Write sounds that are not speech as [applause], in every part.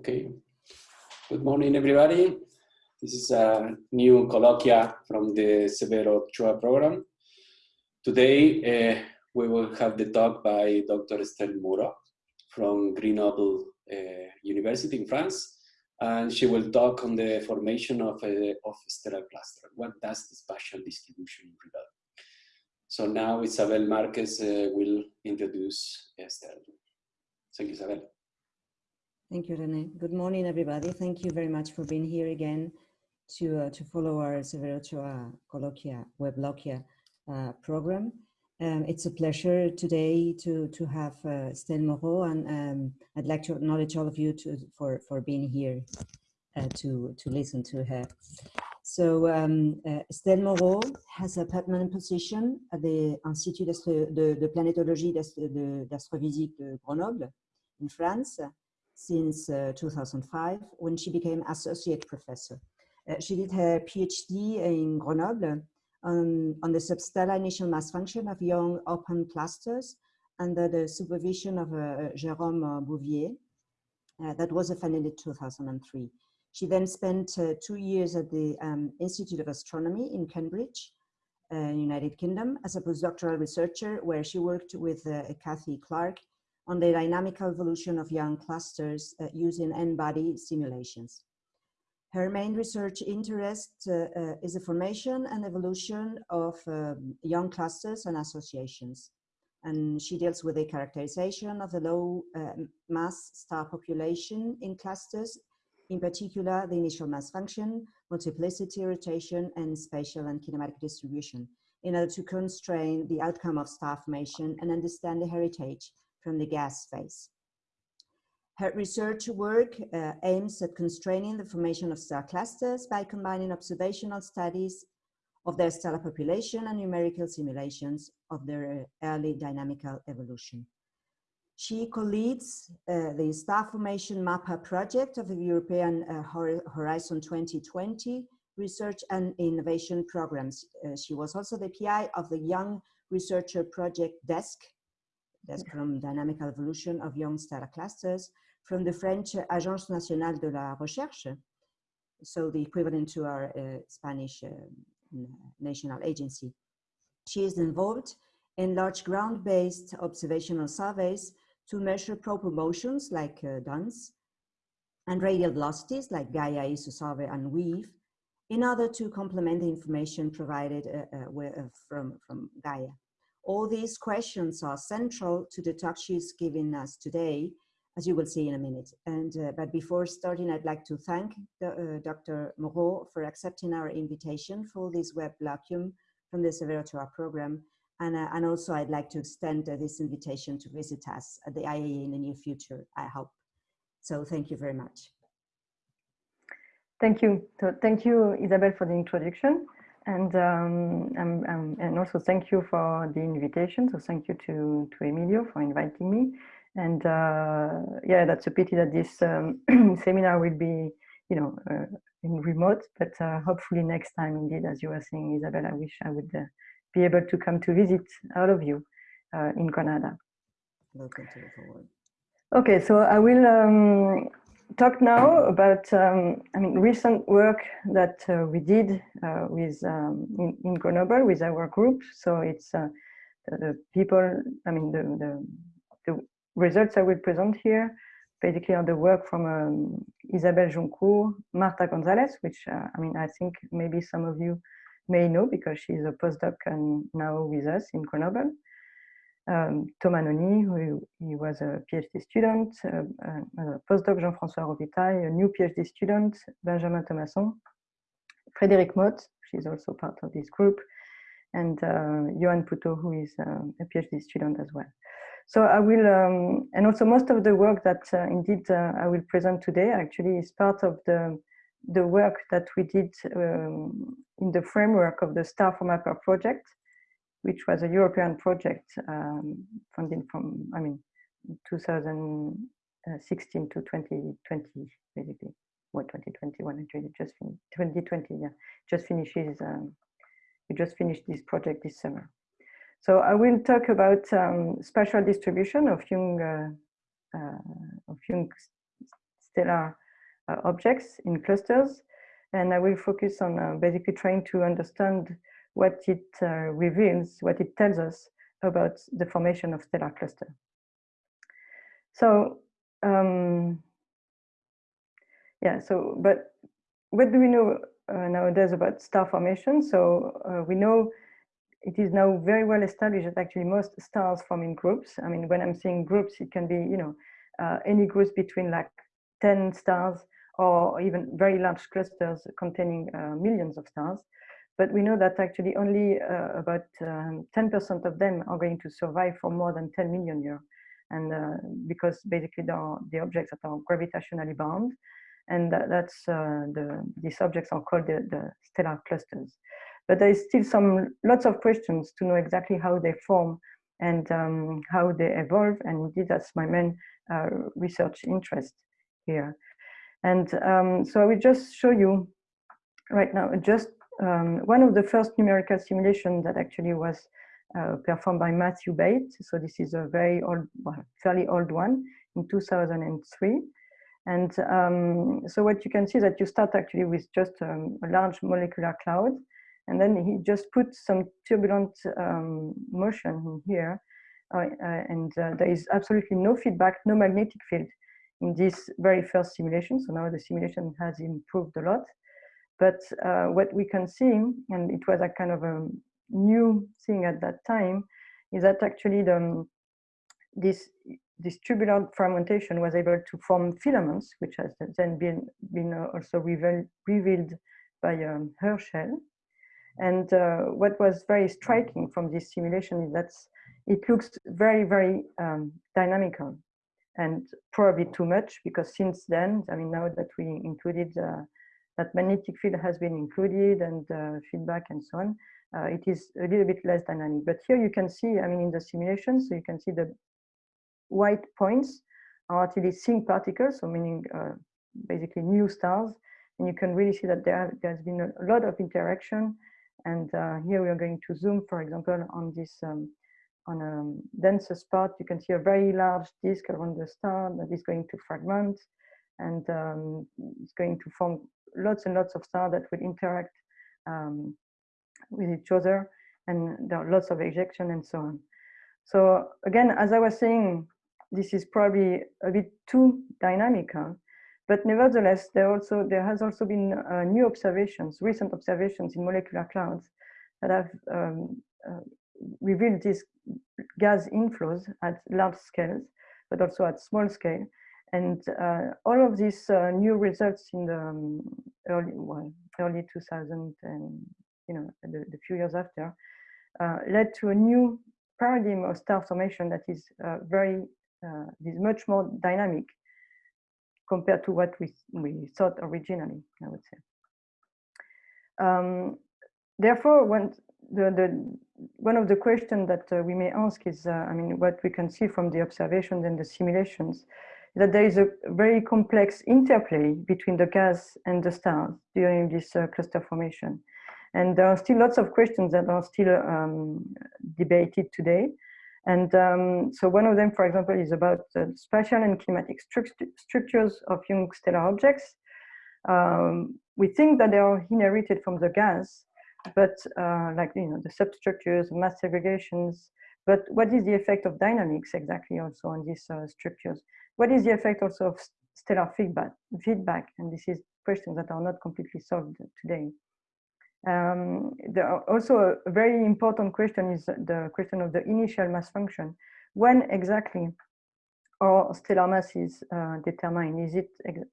Okay. Good morning, everybody. This is a new colloquia from the Severo Ochoa program. Today, uh, we will have the talk by Dr. Estelle Moraux from Grenoble uh, University in France. And she will talk on the formation of, a, of stellar cluster. What does the spatial distribution reveal? So now Isabel Marquez uh, will introduce Estelle. Thank you, Isabel. Thank you, Rene. Good morning, everybody. Thank you very much for being here again to, uh, to follow our Severo Ochoa Colloquia, Webloquia uh, program. Um, it's a pleasure today to, to have uh, Estelle Moraux, and um, I'd like to acknowledge all of you to, for, for being here uh, to, to listen to her. So um, uh, Moraux has a permanent position at the Institut de, de Planétologie d'Astrophysique de Grenoble in France since uh, 2005 when she became associate professor. Uh, she did her PhD in Grenoble on, on the substellar initial mass function of young open clusters under the supervision of uh, Jérôme Bouvier. Uh, that was funded in 2003. She then spent uh, two years at the um, Institute of Astronomy in Cambridge, uh, United Kingdom, as a postdoctoral researcher where she worked with Cathie Clarke on the dynamical evolution of young clusters uh, using N-body simulations. Her main research interest uh, uh, is the formation and evolution of um, young clusters and associations. And she deals with the characterization of the low uh, mass star population in clusters, in particular the initial mass function, multiplicity, rotation, and spatial and kinematic distribution, in order to constrain the outcome of star formation and understand the heritage from the gas phase. Her research work uh, aims at constraining the formation of star clusters by combining observational studies of their stellar population and numerical simulations of their early dynamical evolution. She co-leads uh, the Star Formation MAPA project of the European uh, Horizon 2020 research and innovation programs. Uh, she was also the PI of the Young Researcher Project DESC that's from Dynamical Evolution of Young Star Clusters, from the French Agence Nationale de la Recherche, so the equivalent to our uh, Spanish uh, national agency. She is involved in large ground-based observational surveys to measure proper motions like uh, DANCe and radial velocities like Gaia, ESO Survey, and WEAVE in order to complement the information provided uh, uh, uh from, from Gaia. All these questions are central to the talk she's giving us today, as you will see in a minute. And uh, But before starting, I'd like to thank the, uh, Dr. Moraux for accepting our invitation for this web colloquium from the Severo Ochoa program. And, uh, and also I'd like to extend uh, this invitation to visit us at the IAA in the near future, I hope. So thank you very much. Thank you. So thank you, Isabel, for the introduction. And um, um, um, and also thank you for the invitation. So thank you to to Emilio for inviting me. And uh, yeah, that's a pity that this um, [clears throat] seminar will be, you know, uh, in remote. But uh, hopefully next time, indeed, as you were saying, Isabel, I wish I would uh, be able to come to visit all of you uh, in Granada. Welcome to the forward. Okay, so I will um, talk now about, um, I mean, recent work that uh, we did uh, with um, in, in, Grenoble with our group. So it's uh, the, people, I mean, the, the, the, results I will present here basically are the work from um, Isabelle Joncourt, Marta Gonzalez, which uh, I mean, I think maybe some of you may know because she's a postdoc and now with us in Grenoble um, Thomas Nony, who he was a PhD student, uh, uh, postdoc Jean-François Robitaille, a new PhD student, Benjamin Thomasson, Frédérique Motte, she's also part of this group, and uh, Yohan Pouteau, who is uh, a PhD student as well. So I will, um, and also most of the work that uh, indeed I will present today actually is part of the the work that we did um, in the framework of the StarFormMapper project, which was a European project um, funded from, I mean, 2016 to 2020, basically. What 2021 actually just finished 2020, yeah, just finishes. Um, we just finished this project this summer. So I will talk about um, spatial distribution of young uh, uh, of young stellar uh, objects in clusters. And I will focus on uh, basically trying to understand what it uh, reveals, what it tells us about the formation of stellar cluster. So, um, yeah, so, but what do we know uh, nowadays about star formation? So uh, we know it is now very well established that actually most stars form in groups. I mean, when I'm saying groups, it can be, you know, uh, any groups between like 10 stars or even very large clusters containing uh, millions of stars. But we know that actually only uh, about 10% um, of them are going to survive for more than 10 million years. And uh, because basically they are the objects that are gravitationally bound, and that, that's uh, the these objects are called the, the stellar clusters. But there is still some lots of questions to know exactly how they form and um, how they evolve. And indeed, that's my main uh, research interest here. And um, so I will just show you right now just um, one of the first numerical simulations that actually was uh, performed by Matthew Bates. So this is a very old, well, fairly old one in 2003. And um, so what you can see is that you start actually with just um, a large molecular cloud. And then he just put some turbulent um, motion here. Uh, uh, and uh, there is absolutely no feedback, no magnetic field in this very first simulation. So now the simulation has improved a lot. But uh, what we can see, and it was a kind of a new thing at that time, is that actually the, this, this turbulent fragmentation was able to form filaments, which has then been, been uh, also revealed, revealed by um, Herschel. And uh, what was very striking from this simulation is that it looks very, very um, dynamical and probably too much because since then, I mean, now that we included uh, that magnetic field has been included and uh, feedback and so on, uh, it is a little bit less dynamic. But here you can see, I mean, in the simulation, so you can see the white points are actually sink particles, so meaning uh, basically new stars. And you can really see that there has been a lot of interaction. And uh, here we are going to zoom, for example, on this um, on a denser spot, you can see a very large disk around the star that is going to fragment and um, it's going to form lots and lots of stars that will interact um, with each other and there are lots of ejection and so on. So again, as I was saying, this is probably a bit too dynamic, huh? but nevertheless, there also there has also been uh, new observations, recent observations in molecular clouds that have um, uh, revealed these gas inflows at large scales, but also at small scale. And uh, all of these uh, new results in the um, early, well, early 2000 and you know the, the few years after uh, led to a new paradigm of star formation that is uh, very uh, is much more dynamic compared to what we we thought originally. I would say. Um, therefore, when the, the one of the questions that uh, we may ask is, I mean, what we can see from the observations and the simulations, that there is a very complex interplay between the gas and the stars during this uh, cluster formation. And there are still lots of questions that are still um, debated today. And um, so one of them, for example, is about the spatial and kinematic stru structures of young stellar objects. Um, we think that they are inherited from the gas, but uh, like you know the substructures, mass segregations. But what is the effect of dynamics exactly also on these uh, structures? What is the effect also of stellar feedback? Feedback, and this is questions that are not completely solved today. Um, also a very important question is the question of the initial mass function. When exactly are stellar masses uh, determined? Is it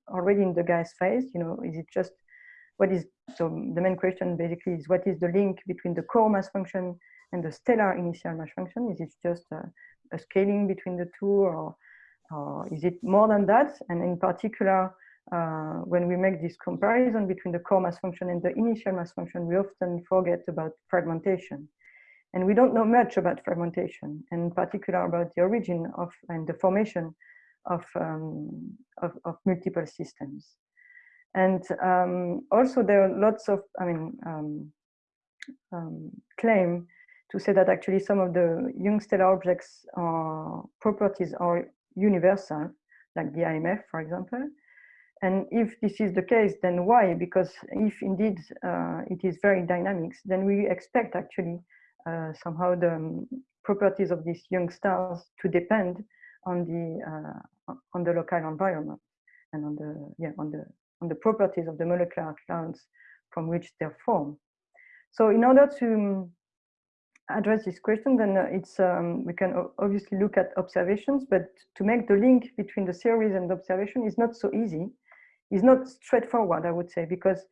already in the gas phase? You know, is it just what is, so the main question basically is what is the link between the core mass function and the stellar initial mass function? Is it just a, a scaling between the two or, or is it more than that? And in particular, uh, when we make this comparison between the core mass function and the initial mass function, we often forget about fragmentation. And we don't know much about fragmentation, and in particular about the origin of and the formation of, um, of, of multiple systems. And um, also there are lots of, I mean, um, um, claim to say that actually some of the young stellar objects are, properties are universal, like the IMF, for example. And if this is the case, then why? Because if indeed uh, it is very dynamic, then we expect actually uh, somehow the um, properties of these young stars to depend on the uh, on the local environment and on the yeah on the on the properties of the molecular clouds from which they're formed. So in order to um, address this question, then uh, it's um, we can obviously look at observations, but to make the link between the theories and the observation is not so easy. It's not straightforward, I would say, because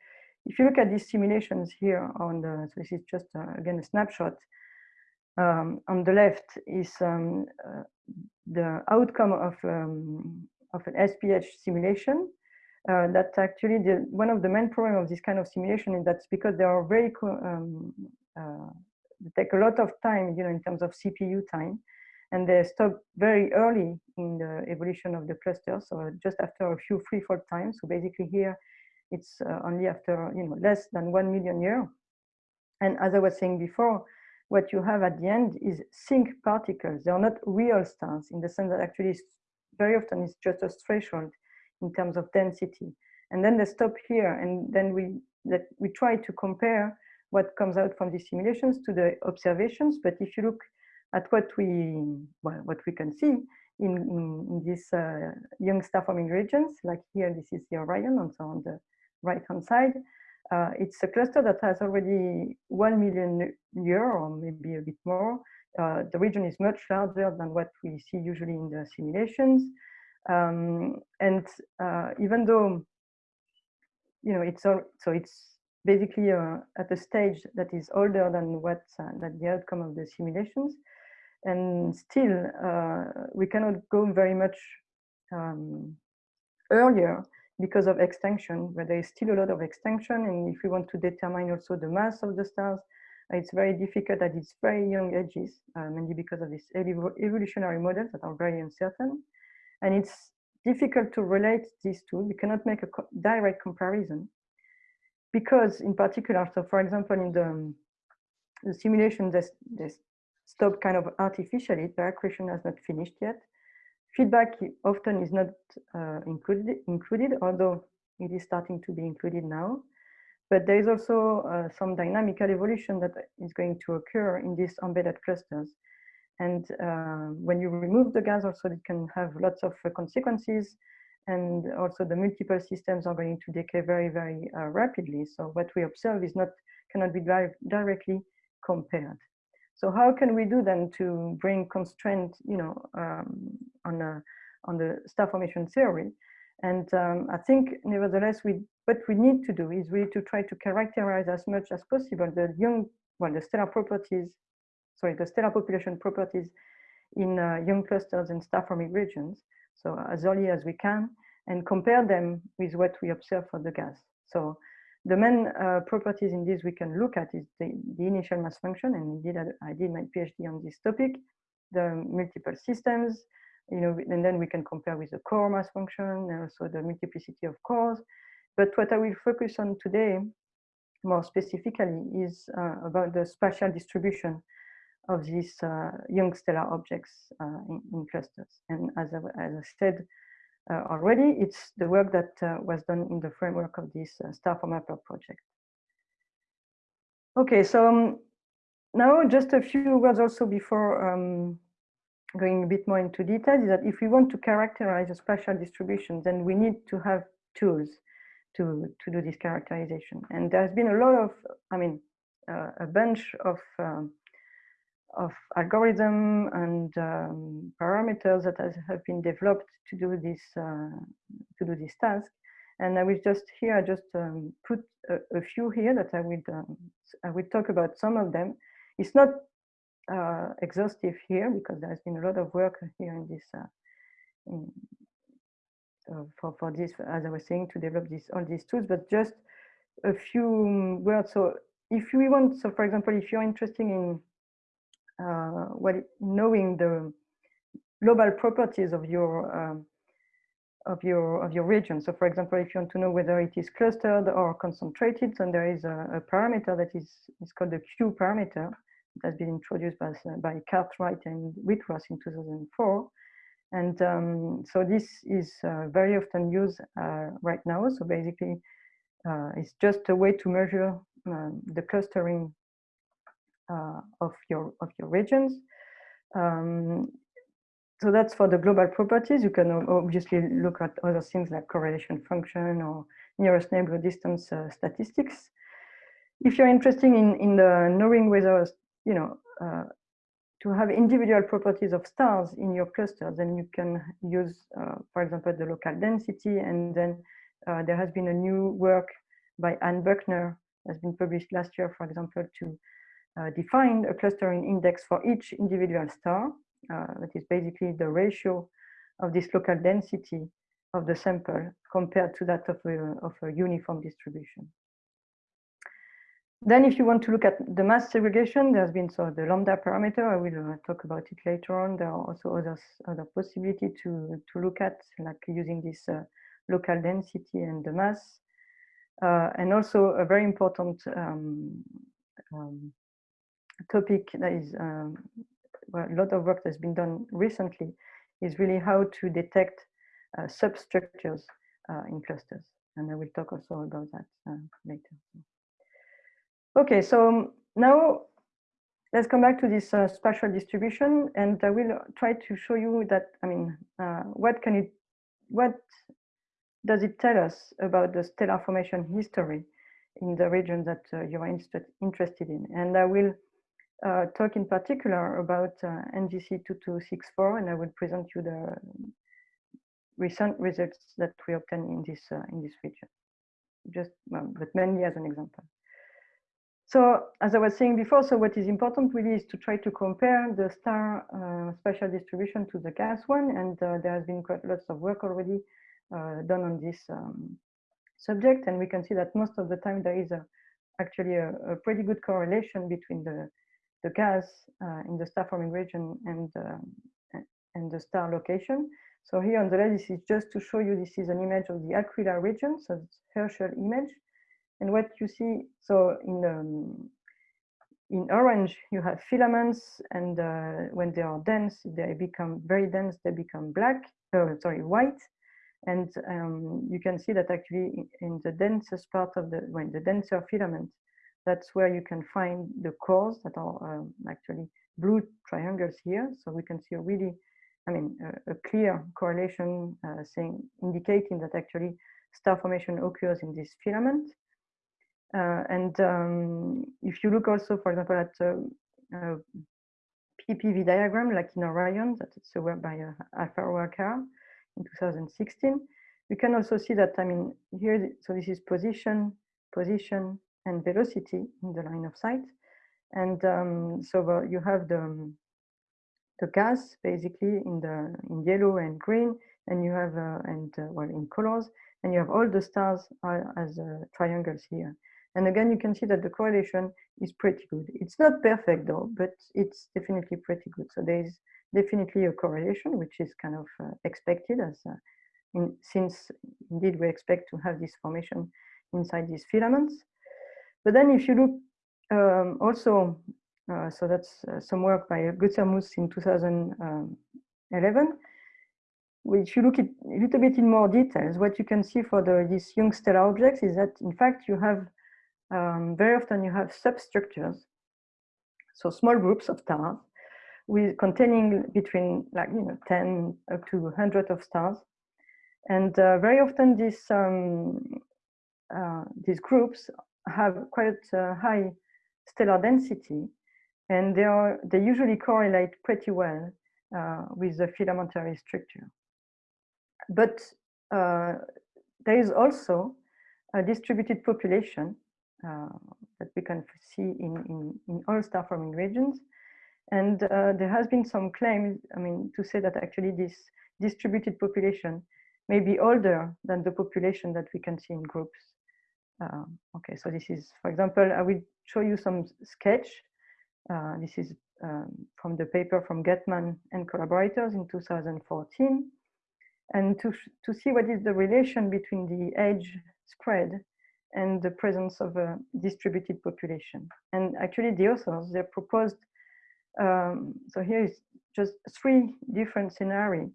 if you look at these simulations here on the, so this is just uh, again a snapshot. Um, on the left is um, uh, the outcome of um, of an SPH simulation. Uh, that actually the, one of the main problems of this kind of simulation is that's because they are very um, uh, they take a lot of time, you know, in terms of CPU time, and they stop very early in the evolution of the cluster. So just after a few free-fall times. So basically here, it's uh, only after you know less than one million year. And as I was saying before, what you have at the end is sink particles. They are not real stars in the sense that actually very often it's just a threshold in terms of density. And then they stop here, and then we that we try to compare what comes out from these simulations to the observations. But if you look at what we well, what we can see in, in, these uh, young star forming regions, like here, this is the Orion, and so on the right hand side, uh, it's a cluster that has already 1 million year or maybe a bit more. Uh, the region is much larger than what we see usually in the simulations. Um, and uh, even though, you know, it's all, so it's basically uh, at a stage that is older than what uh, that the outcome of the simulations. And still uh, we cannot go very much um, earlier because of extinction where there is still a lot of extinction. And if we want to determine also the mass of the stars it's very difficult at its very young ages uh, mainly because of these evolutionary models that are very uncertain. And it's difficult to relate these two. We cannot make a co direct comparison because in particular, so for example, in the, the simulation, they, they stop kind of artificially, the accretion has not finished yet. Feedback often is not uh, included, included, although it is starting to be included now. But there is also uh, some dynamical evolution that is going to occur in these embedded clusters. And uh, when you remove the gas also, it can have lots of uh, consequences and also the multiple systems are going to decay very, very uh, rapidly. So what we observe is not cannot be directly compared. So how can we do then to bring constraint, you know, um, on a, on the star formation theory? And um, I think, nevertheless, we what we need to do is really to try to characterize as much as possible the young, well, the stellar properties, sorry, the stellar population properties in uh, young clusters and star forming regions so as early as we can, and compare them with what we observe for the gas. So the main uh, properties in this we can look at is the, the initial mass function, and indeed I, did my PhD on this topic, the multiple systems, you know, and then we can compare with the core mass function and also the multiplicity of cores. But what I will focus on today more specifically is uh, about the spatial distribution of these uh, young stellar objects uh, in, in, clusters. And as I, as I said uh, already, it's the work that was done in the framework of this StarFormMapper project. Okay, so um, now just a few words also before um, going a bit more into detail is that if we want to characterize a spatial distribution, then we need to have tools to, to do this characterization. And there's been a lot of, I mean, uh, a bunch of um, of algorithm and um, parameters that has, have been developed to do this uh, to do this task. And I will just here I just um, put a, a, few here that I will um, I will talk about some of them. It's not uh, exhaustive here because there has been a lot of work here in this uh, in, uh, for for this as I was saying to develop this all these tools, but just a few words. So if we want, so for example, if you're interested in uh, well, knowing the global properties of your um, of your of your region. So, for example, if you want to know whether it is clustered or concentrated, then there is a, a parameter that is is called the Q parameter that has been introduced by by Cartwright and Whitworth in 2004. And um, so this is uh, very often used uh, right now. So basically, uh, it's just a way to measure um, the clustering of your of your regions. Um, so that's for the global properties. You can obviously look at other things like correlation function or nearest neighbor distance uh, statistics. If you're interested in, in the knowing whether, you know, uh, to have individual properties of stars in your cluster, then you can use, uh, for example, the local density. And then uh, there has been a new work by Anne Buckner, has been published last year, for example, to uh, define a clustering index for each individual star. Uh, that is basically the ratio of this local density of the sample compared to that of a, of a uniform distribution. Then if you want to look at the mass segregation, there's been so the lambda parameter, I will uh, talk about it later on. There are also other, other possibility to, to look at, like using this uh, local density and the mass. Uh, and also a very important um, um, topic that is um, a lot of work that's been done recently is really how to detect uh, substructures uh, in clusters. And I will talk also about that uh, later. Okay, so um, now let's come back to this uh, spatial distribution and I will try to show you that, I mean, uh, what can it, what does it tell us about the stellar formation history in the region that uh, you are interested in? And I will uh, talk in particular about uh, NGC 2264, and I will present you the recent results that we obtained in this uh, in this region, just well, but mainly as an example. So as I was saying before, so what is important really is to try to compare the star uh, spatial distribution to the gas one, and uh, there has been quite lots of work already uh, done on this um, subject, and we can see that most of the time there is a, actually a, a pretty good correlation between the the gas uh, in the star forming region and, uh, and the star location. So here on the left, this is just to show you, this is an image of the Aquila region, so it's Herschel image. And what you see, so in um, in orange, you have filaments, and uh, when they are dense, they become very dense, they become black, oh, sorry, white. And um, you can see that actually in, in the densest part of the, when the denser filament, that's where you can find the cores that are um, actually blue triangles here. So we can see a really, I mean, a, a clear correlation uh, saying, indicating that actually star formation occurs in this filament. Uh, and um, if you look also, for example, at a, a PPV diagram, like in Orion, that's a work by uh, Alvaro Hacar in 2016, we can also see that, I mean, here, so this is position, position, and velocity in the line of sight. And um, so uh, you have the, um, the gas basically in the in yellow and green, and you have uh, and uh, well in colors, and you have all the stars as uh, triangles here. And again, you can see that the correlation is pretty good. It's not perfect though, but it's definitely pretty good. So there is definitely a correlation, which is kind of uh, expected as uh, in, since indeed we expect to have this formation inside these filaments. But then if you look um, also, uh, so that's uh, some work by Gutermuth in 2011, if you look at a little bit in more details, what you can see for the, these young stellar objects is that in fact you have, um, very often you have substructures, so small groups of stars with containing between like, you know, 10 up to 100 of stars. And uh, very often these, um, uh, these groups have quite high stellar density, and they are they usually correlate pretty well uh, with the filamentary structure. But uh, there is also a distributed population uh, that we can see in, in, in all star forming regions. And uh, there has been some claims, I mean, to say that actually this distributed population may be older than the population that we can see in groups um, okay, so this is, for example, I will show you some sketch. Uh, this is um, from the paper from Getman and collaborators in 2014. And to, to see what is the relation between the age spread and the presence of a distributed population. And actually the authors, they proposed, um, so here is just three different scenarios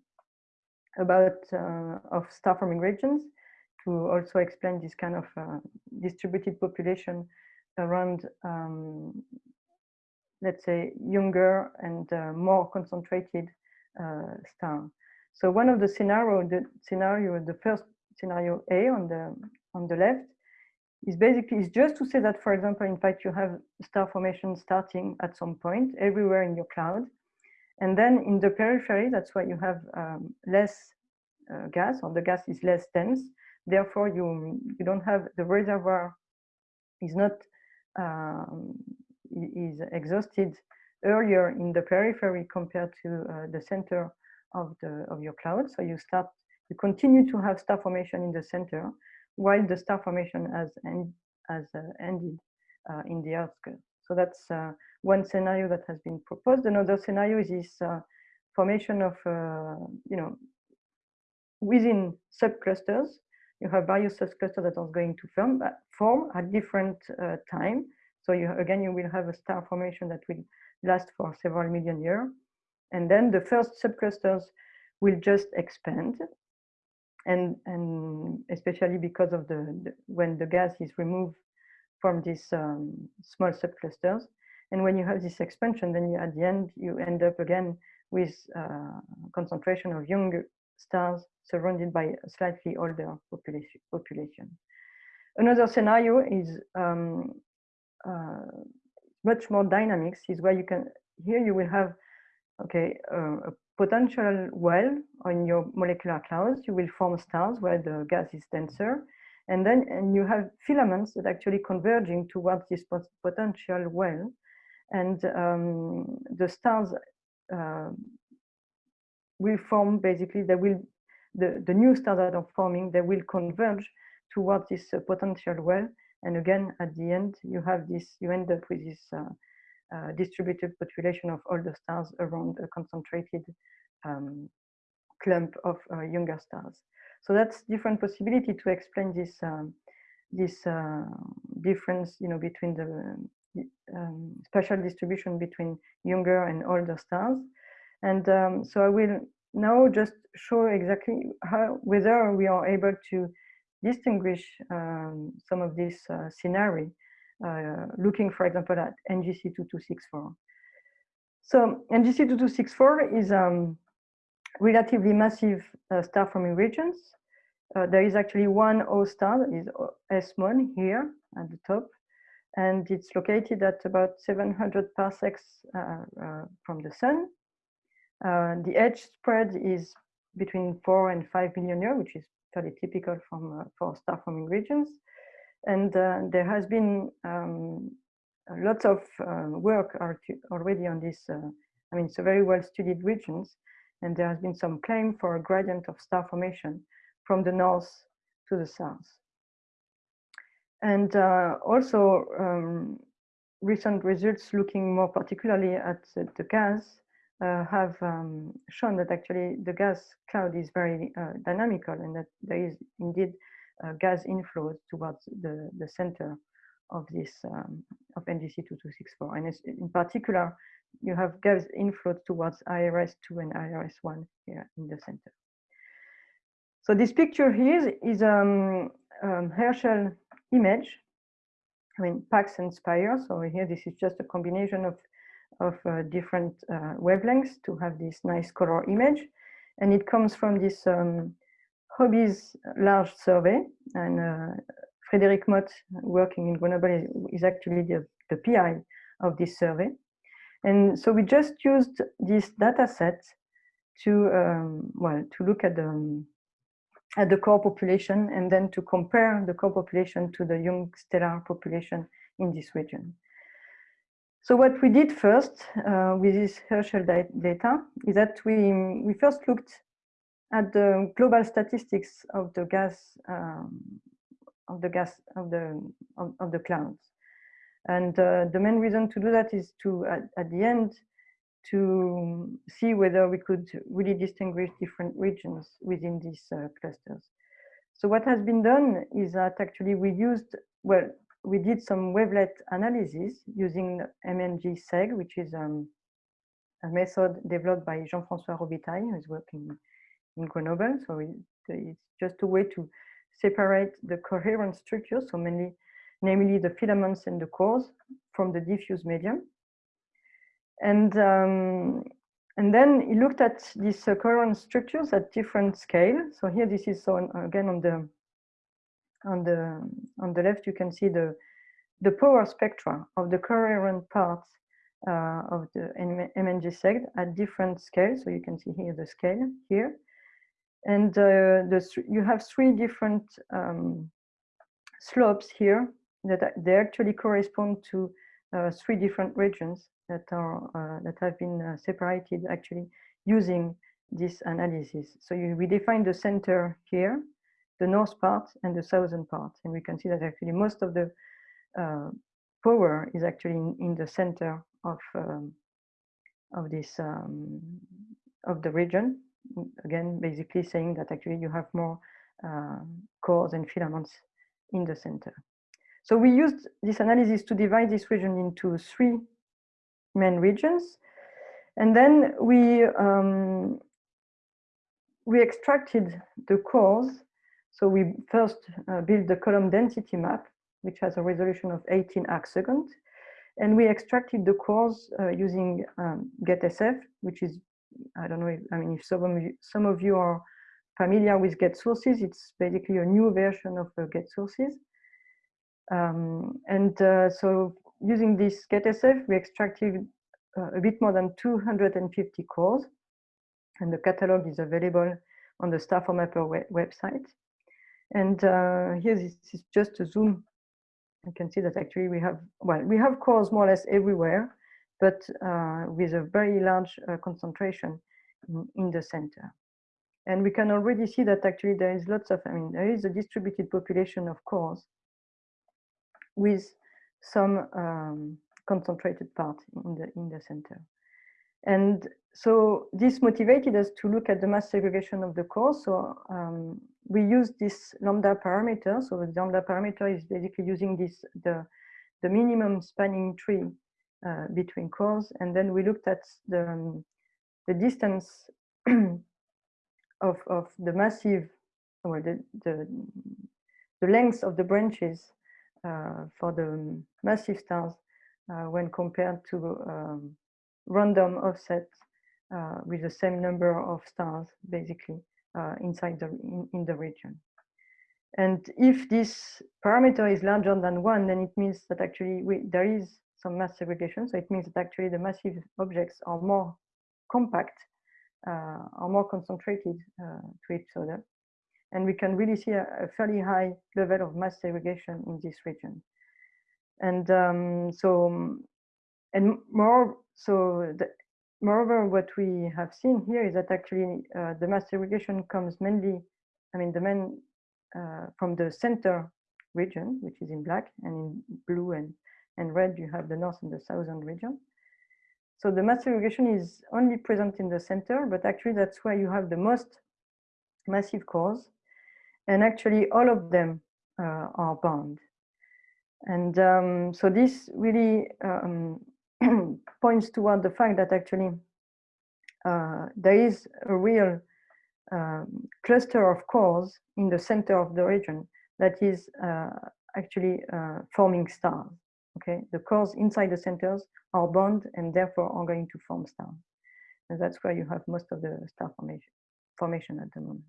about uh, of star forming regions to also explain this kind of uh, distributed population around, um, let's say, younger and uh, more concentrated uh, star. So one of the scenario, the scenario, the first scenario A on the on the left is basically is just to say that, for example, in fact, you have star formation starting at some point everywhere in your cloud. And then in the periphery, that's why you have um, less uh, gas or the gas is less dense. Therefore, you, you don't have the reservoir is not um, is exhausted earlier in the periphery compared to uh, the center of the of your cloud. So you start you continue to have star formation in the center, while the star formation has, end, has uh, ended uh, in the outskirts. So that's uh, one scenario that has been proposed. Another scenario is this uh, formation of, uh, you know, within subclusters. You have various subclusters that are going to form, form at different uh, time. So you, again, you will have a star formation that will last for several million years. And then the first subclusters will just expand and and especially because of the, the, when the gas is removed from these um, small subclusters and when you have this expansion then you, at the end you end up again with uh, concentration of young stars surrounded by a slightly older population another scenario is um, uh, much more dynamics is where you can here you will have okay uh, a potential well on your molecular clouds, you will form stars where the gas is denser. And then and you have filaments that actually converging towards this potential well. And um, the stars uh, will form basically, they will, the, the new stars that are forming, they will converge towards this uh, potential well. And again, at the end, you have this, you end up with this uh, uh, distributed population of the stars around a concentrated um, clump of uh, younger stars. So that's different possibility to explain this um, this uh, difference, you know, between the um, spatial distribution between younger and older stars. And um, so I will now just show exactly how whether we are able to distinguish um, some of these uh, uh, looking, for example, at NGC 2264. So NGC 2264 is um, relatively massive uh, star forming regions. Uh, there is actually one O star is S Mon here at the top, and it's located at about 700 parsecs uh, uh, from the sun. Uh, the age spread is between four and five million years, which is fairly typical from for star forming regions. And uh, there has been um, lots of uh, work already on this. Uh, I mean, it's a very well studied regions, and there has been some claim for a gradient of star formation from the north to the south. And uh, also um, recent results looking more particularly at the gas uh, have um, shown that actually the gas cloud is very uh, dynamical and that there is indeed uh, gas inflows towards the, the center of this um, of NGC 2264. And in particular, you have gas inflow towards IRS2 and IRS1 here in the center. So this picture here is um, um, Herschel image. I mean, PACS and Spire. So here, this is just a combination of, of uh, different uh, wavelengths to have this nice color image. And it comes from this um, HOBYS large survey. And uh, Frédérique Motte, working in Grenoble, is actually the, the PI of this survey. And so we just used this data set to, um, well, to look at the, at the core population and then to compare the core population to the young stellar population in this region. So what we did first uh, with this Herschel data is that we, we first looked at the global statistics of the gas um, of the gas of the of, of the clouds. And uh, the main reason to do that is to at, at, the end to see whether we could really distinguish different regions within these uh, clusters. So what has been done is that actually we used well we did some wavelet analysis using MnGSeg, which is um, a method developed by Jean-François Robitaille, who is working in Grenoble. So it, it's just a way to separate the coherent structures, so mainly, namely the filaments and the cores from the diffuse medium. And, um, and then he looked at these uh, coherent structures at different scale. So here this is so again on the on the on the left you can see the the power spectra of the coherent parts uh, of the MNG seg at different scales. So you can see here the scale here. And uh, the, you have three different um, slopes here that they actually correspond to uh, three different regions that are uh, that have been uh, separated actually using this analysis. So you, we define the center here, the north part and the southern part, and we can see that actually most of the uh, power is actually in, in the center of um, of this um, of the region. Again, basically saying that actually you have more uh, cores and filaments in the center. So we used this analysis to divide this region into three main regions, and then we um, we extracted the cores. So we first uh, built the column density map, which has a resolution of 18 arcsecond. And we extracted the cores uh, using um, GetSF, which is, I don't know, if, I mean, if some of, you, some of you are familiar with getsources, it's basically a new version of uh, getsources. Um, and uh, so using this GetSF, we extracted uh, a bit more than 250 cores. And the catalog is available on the StarFormMapper web website. And uh, here this is just a zoom you can see that actually we have, well, we have cores more or less everywhere, but uh, with a very large uh, concentration in, in, the center. And we can already see that actually there is lots of, I mean, there is a distributed population of cores with some um, concentrated part in the, in the center. And so this motivated us to look at the mass segregation of the cores. So um, we use this lambda parameter. So the lambda parameter is basically using this the the minimum spanning tree uh, between cores, and then we looked at the um, the distance [clears throat] of of the massive or the the the length of the branches uh, for the massive stars uh, when compared to um, random offset uh, with the same number of stars, basically, uh, inside the in, in, the region. And if this parameter is larger than one, then it means that actually we, there is some mass segregation. So it means that actually the massive objects are more compact, uh, are more concentrated uh, to each other. And we can really see a, a, fairly high level of mass segregation in this region. And um, so, and more, so the, moreover, what we have seen here is that actually uh, the mass segregation comes mainly, I mean, the main uh, from the center region, which is in black, and in blue and, and red, you have the north and the southern region. So the mass segregation is only present in the center, but actually that's where you have the most massive cores. And actually all of them uh, are bound. And um, so this really um, points toward the fact that actually uh, there is a real um, cluster of cores in the center of the region that is uh, actually uh, forming stars. Okay, the cores inside the centers are bound and therefore are going to form stars. And that's where you have most of the star formation, formation at the moment.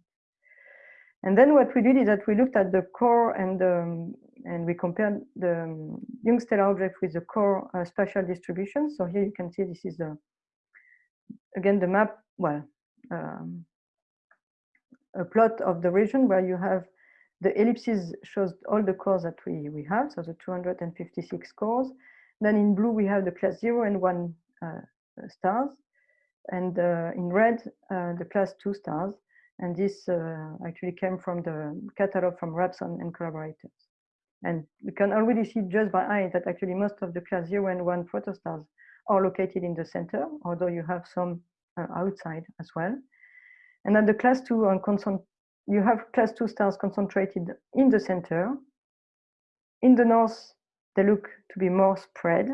And then what we did is that we looked at the core and um, and we compared the um, young stellar object with the core uh, spatial distribution. So here you can see this is the again the map. Well, um, a plot of the region where you have the ellipses shows all the cores that we we have. So the 256 cores. Then in blue we have the class zero and one uh, stars, and uh, in red uh, the class two stars. And this uh, actually came from the catalog from Rapson and collaborators. And we can already see just by eye that actually most of the class 0 and 1 protostars are located in the center, although you have some uh, outside as well. And then the class 2 on you have class 2 stars concentrated in the center. In the north, they look to be more spread.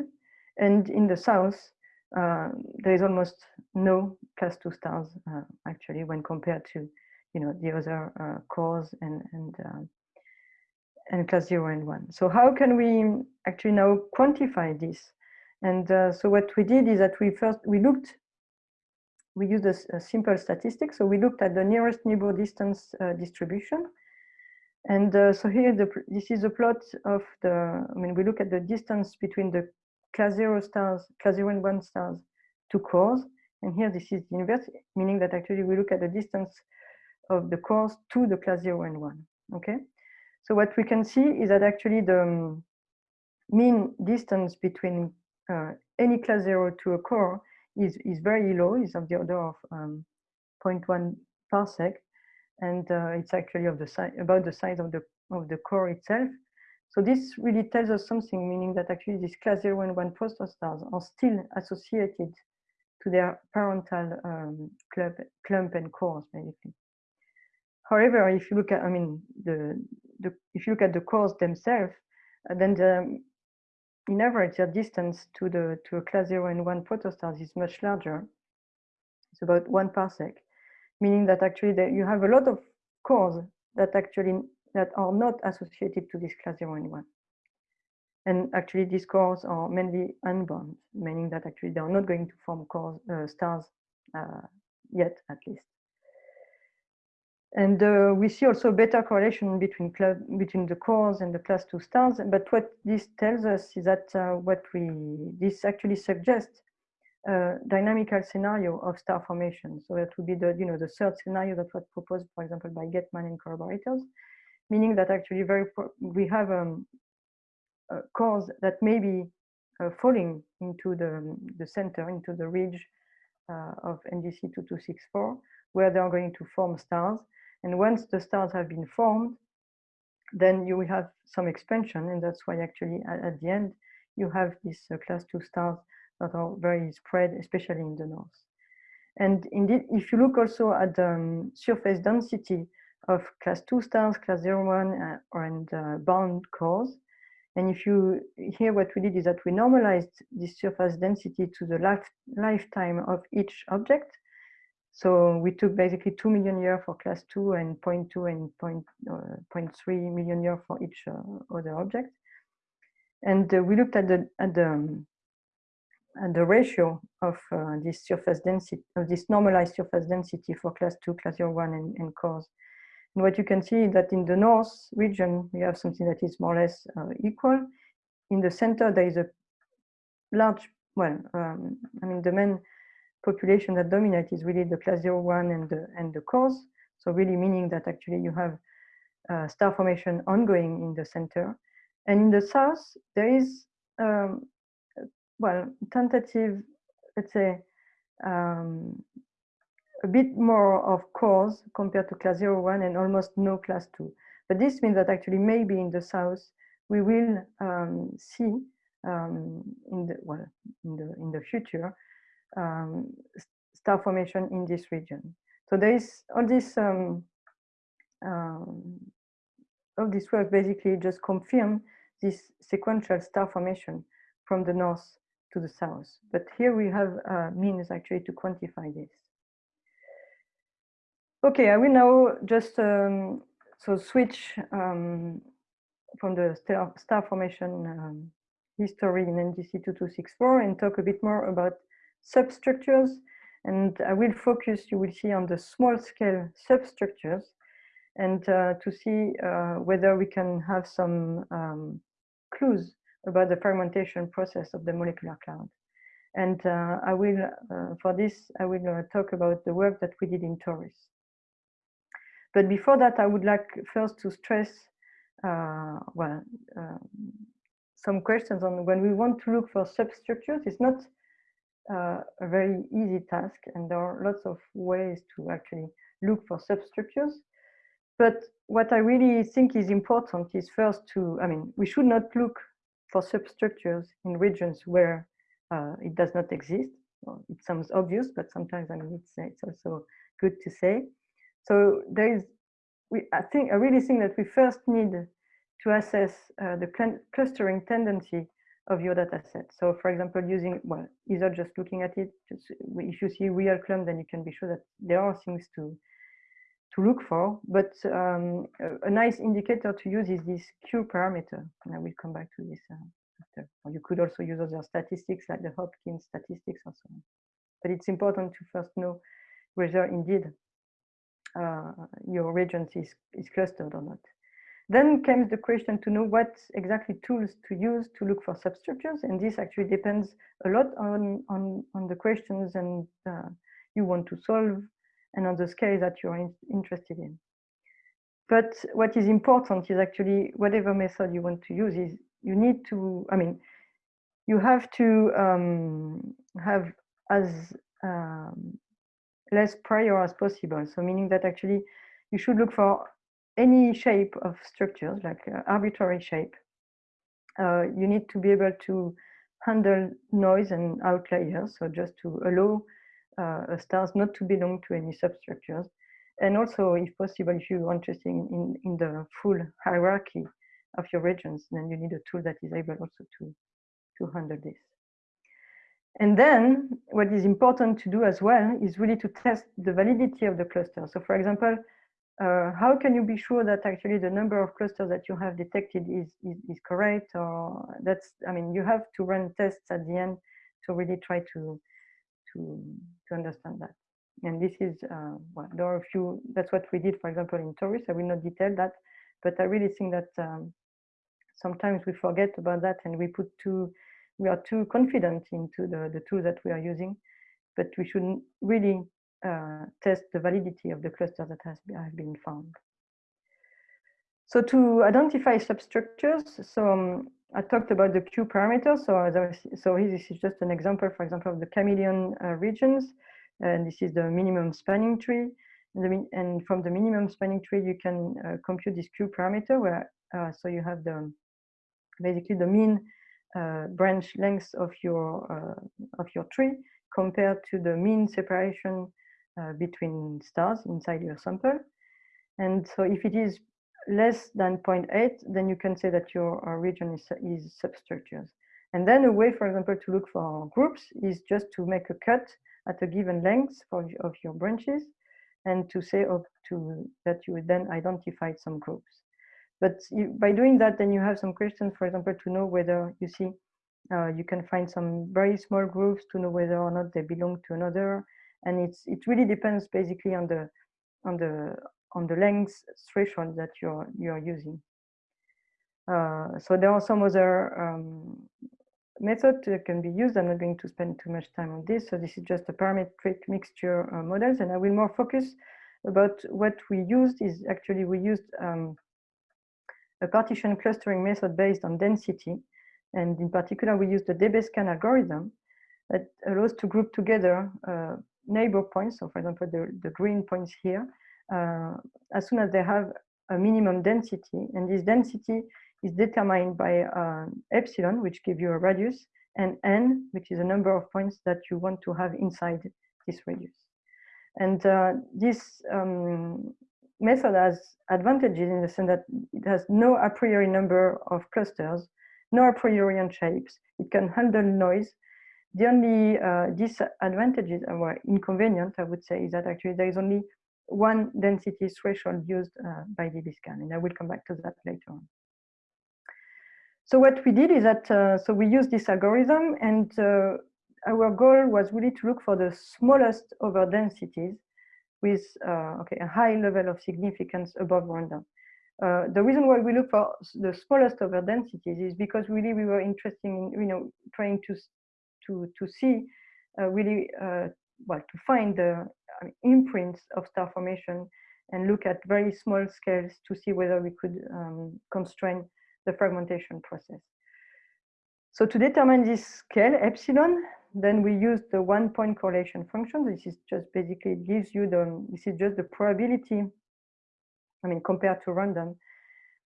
And in the south, uh, there is almost no class two stars uh, actually when compared to you know the other uh, cores and and um, and class zero and one. So how can we actually now quantify this? And uh, so what we did is that we first we looked we used a, a simple statistic. So we looked at the nearest neighbor distance uh, distribution. And uh, so here, the, this is a plot of the, I mean, we look at the distance between the class zero stars, class zero and one stars to cores. And here this is the inverse, meaning that actually we look at the distance of the cores to the class zero and one, okay? So what we can see is that actually the um, mean distance between uh, any class zero to a core is, is very low, is of the order of um, 0.1 parsec. And uh, it's actually of the size, about the size of the, of the core itself. So this really tells us something, meaning that actually these class 0 and 1 protostars are still associated to their parental um, club, clump and cores, basically. However, if you look at, I mean, the, the if you look at the cores themselves, uh, then the in average, the distance to the to a class zero and one protostars is much larger. It's about one parsec, meaning that actually that you have a lot of cores that actually that are not associated to this class zero and one. And actually, these cores are mainly unbound, meaning that actually they are not going to form cores, uh, stars uh, yet, at least. And uh, we see also better correlation between between the cores and the class two stars. But what this tells us is that uh, what we this actually suggests a dynamical scenario of star formation. So that would be the you know the third scenario that was proposed, for example, by Getman and collaborators, meaning that actually very we have um, cores that may be uh, falling into the the center into the ridge uh, of NGC 2264, where they are going to form stars and once the stars have been formed, then you will have some expansion. And that's why actually at, at the end, you have these uh, class two stars that are very spread, especially in the north. And indeed, if you look also at the um, surface density of class two stars, class zero one, uh, and uh, bound cores, and if you here, what we did is that we normalized this surface density to the life, lifetime of each object. So we took basically 2 million year for class 2 and 0.2 and 0. Uh, 0.3 million year for each uh, other object. And uh, we looked at the, at the, at the ratio of uh, this surface density, of this normalized surface density for class 2, class 01 and, and cores. What you can see is that in the north region, we have something that is more or less uh, equal. In the center, there is a large, well, um, I mean, the main population that dominate is really the class 01 and the, and the cores. So really meaning that actually you have uh, star formation ongoing in the center. And in the south, there is, um, well, tentative, let's say, um, a bit more of cores compared to class 01 and almost no class 2. But this means that actually maybe in the south, we will um, see um, in the well in the in the future um, star formation in this region. So there is all this um, um, all this work basically just confirm this sequential star formation from the north to the south. But here we have uh, means actually to quantify this. Okay, I will now just um, so switch um, from the star, star formation um, history in NGC 2264 and talk a bit more about substructures. And I will focus, you will see, on the small scale substructures and uh, to see uh, whether we can have some um, clues about the fragmentation process of the molecular cloud. And uh, I will, uh, for this, I will uh, talk about the work that we did in Taurus. But before that, I would like first to stress, uh, well, um, some questions on when we want to look for substructures. It's not uh, a very easy task and there are lots of ways to actually look for substructures. But what I really think is important is first to, I mean, we should not look for substructures in regions where uh, it does not exist. Well, it sounds obvious, but sometimes I mean, it's, it's also good to say. So there is, we, I think, I really think that we first need to assess uh, the clustering tendency of your data set. So for example, using, well, either just looking at it, just, if you see real clump, then you can be sure that there are things to, to look for. But um, a, a, nice indicator to use is this Q parameter. And I will come back to this uh, after. Or you could also use other statistics like the Hopkins statistics or so on. But it's important to first know whether indeed your region is, is clustered or not. Then comes the question to know what exactly tools to use to look for substructures. And this actually depends a lot on, on, on the questions and uh, you want to solve and on the scale that you're in, interested in. But what is important is actually whatever method you want to use is you need to, I mean, you have to um, have as um, less prior as possible. So meaning that actually you should look for any shape of structures, like uh, arbitrary shape, uh, you need to be able to handle noise and outliers. So just to allow uh, stars not to belong to any substructures. And also, if possible, if you are interested in, in the full hierarchy of your regions, then you need a tool that is able also to, to handle this. And then what is important to do as well is really to test the validity of the cluster. So for example, uh, how can you be sure that actually the number of clusters that you have detected is, is, is, correct? Or that's i mean you have to run tests at the end to really try to to to understand that. And this is uh, well there are a few that's what we did for example in Taurus i will not detail that but i really think that um, sometimes we forget about that and we put too we are too confident into the the tools that we are using but we should really uh, test the validity of the cluster that has have been found. So to identify substructures, so um, I talked about the Q parameter. So so here this is just an example, for example, of the Chamaeleon uh, regions, and this is the minimum spanning tree. And, the, and from the minimum spanning tree, you can uh, compute this Q parameter, where uh, so you have the basically the mean branch length of your uh, of your tree compared to the mean separation uh, between stars inside your sample. And so if it is less than 0.8, then you can say that your uh, region is, is substructures. And then a way, for example, to look for groups is just to make a cut at a given length for, of your branches and to say up to that you would then identify some groups. But you, by doing that, then you have some questions, for example, to know whether you see uh, you can find some very small groups to know whether or not they belong to another and it's it really depends basically on the on the on the length threshold that you're you're using. Uh, so there are some other um, methods that can be used. I'm not going to spend too much time on this. So this is just a parametric mixture uh, models, and I will more focus about what we used is actually we used um, a partition clustering method based on density. And in particular, we use the DBSCAN algorithm that allows to group together uh, neighbor points, so for example, the, the green points here, uh, as soon as they have a minimum density, and this density is determined by uh, epsilon, which gives you a radius, and n, which is a number of points that you want to have inside this radius. And uh, this um, method has advantages in the sense that it has no a priori number of clusters, no a priori shapes. It can handle noise, the only uh, disadvantages or inconvenient, I would say, is that actually there is only one density threshold used uh, by DBSCAN, and I will come back to that later on. So what we did is that, uh, so we used this algorithm and uh, our goal was really to look for the smallest over densities with uh, okay, a high level of significance above random. Uh, the reason why we look for the smallest over densities is because really we were interested in, you know, trying to to, to see uh, really, uh, well, to find the imprints of star formation and look at very small scales to see whether we could um, constrain the fragmentation process. So to determine this scale, epsilon, then we use the one point correlation function. This is just basically gives you the, this is just the probability, I mean, compared to random,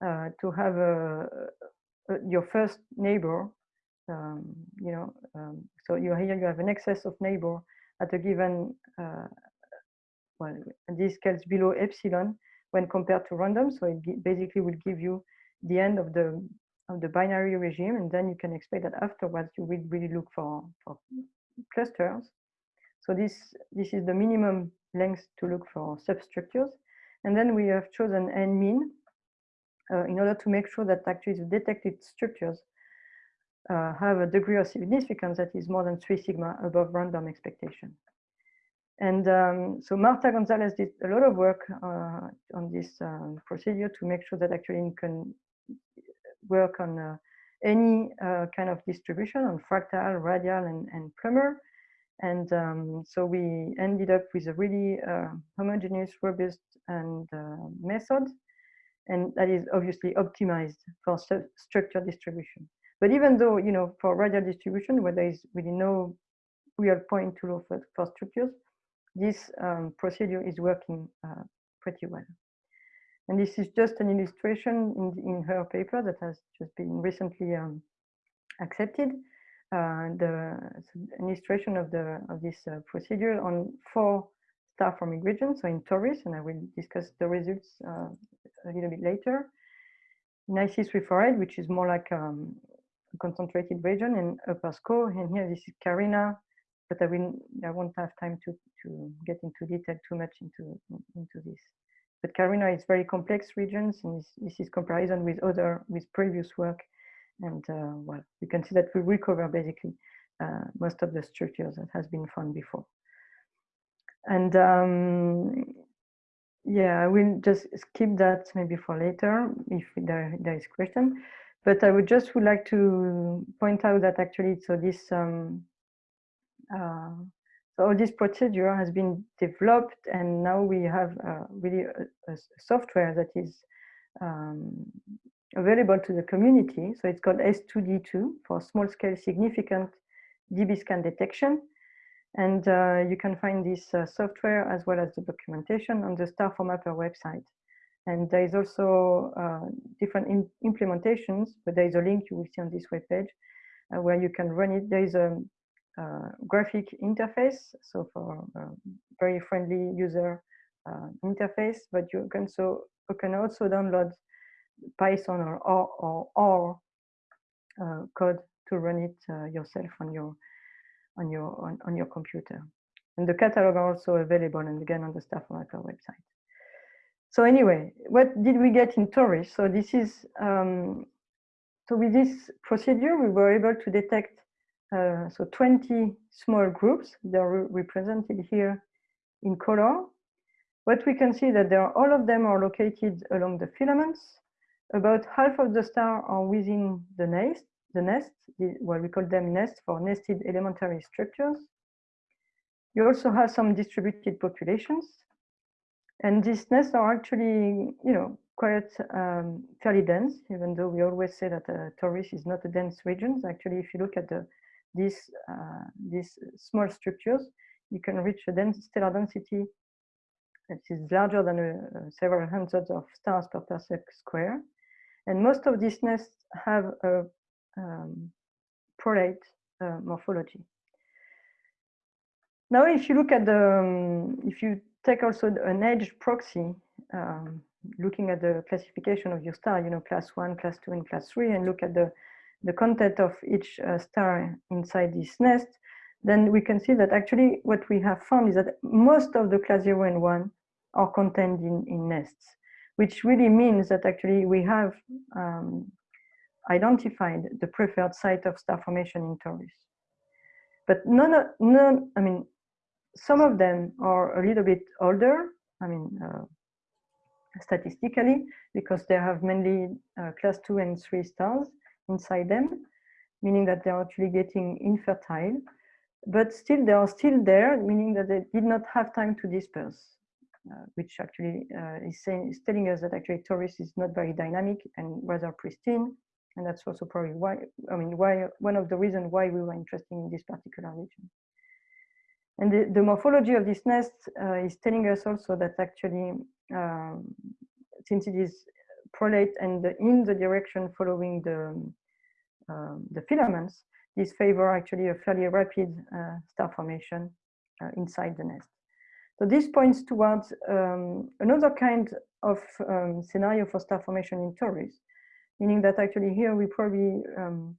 uh, to have a, a, your first neighbor um, you know, um, so you here you have an excess of neighbor at a given, uh, well, this scales below epsilon when compared to random. So it basically will give you the end of the of the binary regime, and then you can expect that afterwards you will really look for, for clusters. So this, this is the minimum length to look for substructures. And then we have chosen n mean uh, in order to make sure that actually the detected structures uh, have a degree of significance that is more than three sigma above random expectation. And um, so Marta Gonzalez did a lot of work uh, on this um, procedure to make sure that actually you can work on uh, any uh, kind of distribution on fractal, radial, and, and Plummer. And um, so we ended up with a really uh, homogeneous, robust, and uh, method. And that is obviously optimized for structure distribution. But even though, you know, for radial distribution, where there is really no real point to look for, for structures, this um, procedure is working uh, pretty well. And this is just an illustration in, in her paper that has just been recently um, accepted. Uh, the illustration of the of this uh, procedure on four star forming regions, so in Taurus, and I will discuss the results uh, a little bit later. In IC348, which is more like um, a concentrated region in Upper SCO, and here this is Carina, but I will I won't have time to to get into detail too much into into this. But Carina is very complex regions, and this, is comparison with other with previous work, and uh, well, you can see that we recover basically uh, most of the structures that has been found before. And um, yeah, I will just skip that maybe for later if there, there is question. But I would just would like to point out that actually, so this um, uh, so all this procedure has been developed and now we have uh, really a, a, software that is um, available to the community. So it's called S2D2 for small scale significant DB scan detection. And uh, you can find this uh, software as well as the documentation on the StarFormMapper website. And there is also uh, different implementations, but there is a link you will see on this webpage uh, where you can run it. There is a uh, graphic interface, so for very friendly user uh, interface, but you can so you can also download Python or or, or, or uh, code to run it yourself on your on your on, on your computer. And the catalog are also available and again on the Staff StarFormMapper website. So anyway, what did we get in Taurus? So this is, um, so with this procedure, we were able to detect uh, so 20 small groups. They're re represented here in color. What we can see that there are, all of them are located along the filaments. About half of the star are within the nest, the nest, the, well, we call them nests for nested elementary structures. You also have some distributed populations. And these nests are actually, you know, quite um, fairly dense, even though we always say that uh, Taurus is not a dense region. Actually, if you look at the these, uh, these small structures, you can reach a dense stellar density that is larger than uh, several hundreds of stars per parsec square. And most of these nests have a um, prolate uh, morphology. Now, if you look at the, um, if you take also an edge proxy, um, looking at the classification of your star, you know, class one, class two, and class three, and look at the the content of each uh, star inside this nest, then we can see that actually what we have found is that most of the class 0 and 1 are contained in, in nests, which really means that actually we have um, identified the preferred site of star formation in Taurus. But none, none, I mean, some of them are a little bit older, I mean, uh, statistically, because they have mainly uh, class 2 and 3 stars inside them, meaning that they're actually getting infertile, but still they are still there, meaning that they did not have time to disperse, uh, which actually uh, is, saying, is telling us that actually Taurus is not very dynamic and rather pristine. And that's also probably why, I mean, why one of the reasons why we were interested in this particular region. And the, the morphology of this nest uh, is telling us also that actually, um, since it is prolate and in the direction following the, um, the filaments, these favor actually a fairly rapid uh, star formation uh, inside the nest. So this points towards um, another kind of um, scenario for star formation in Taurus, meaning that actually here we're probably um,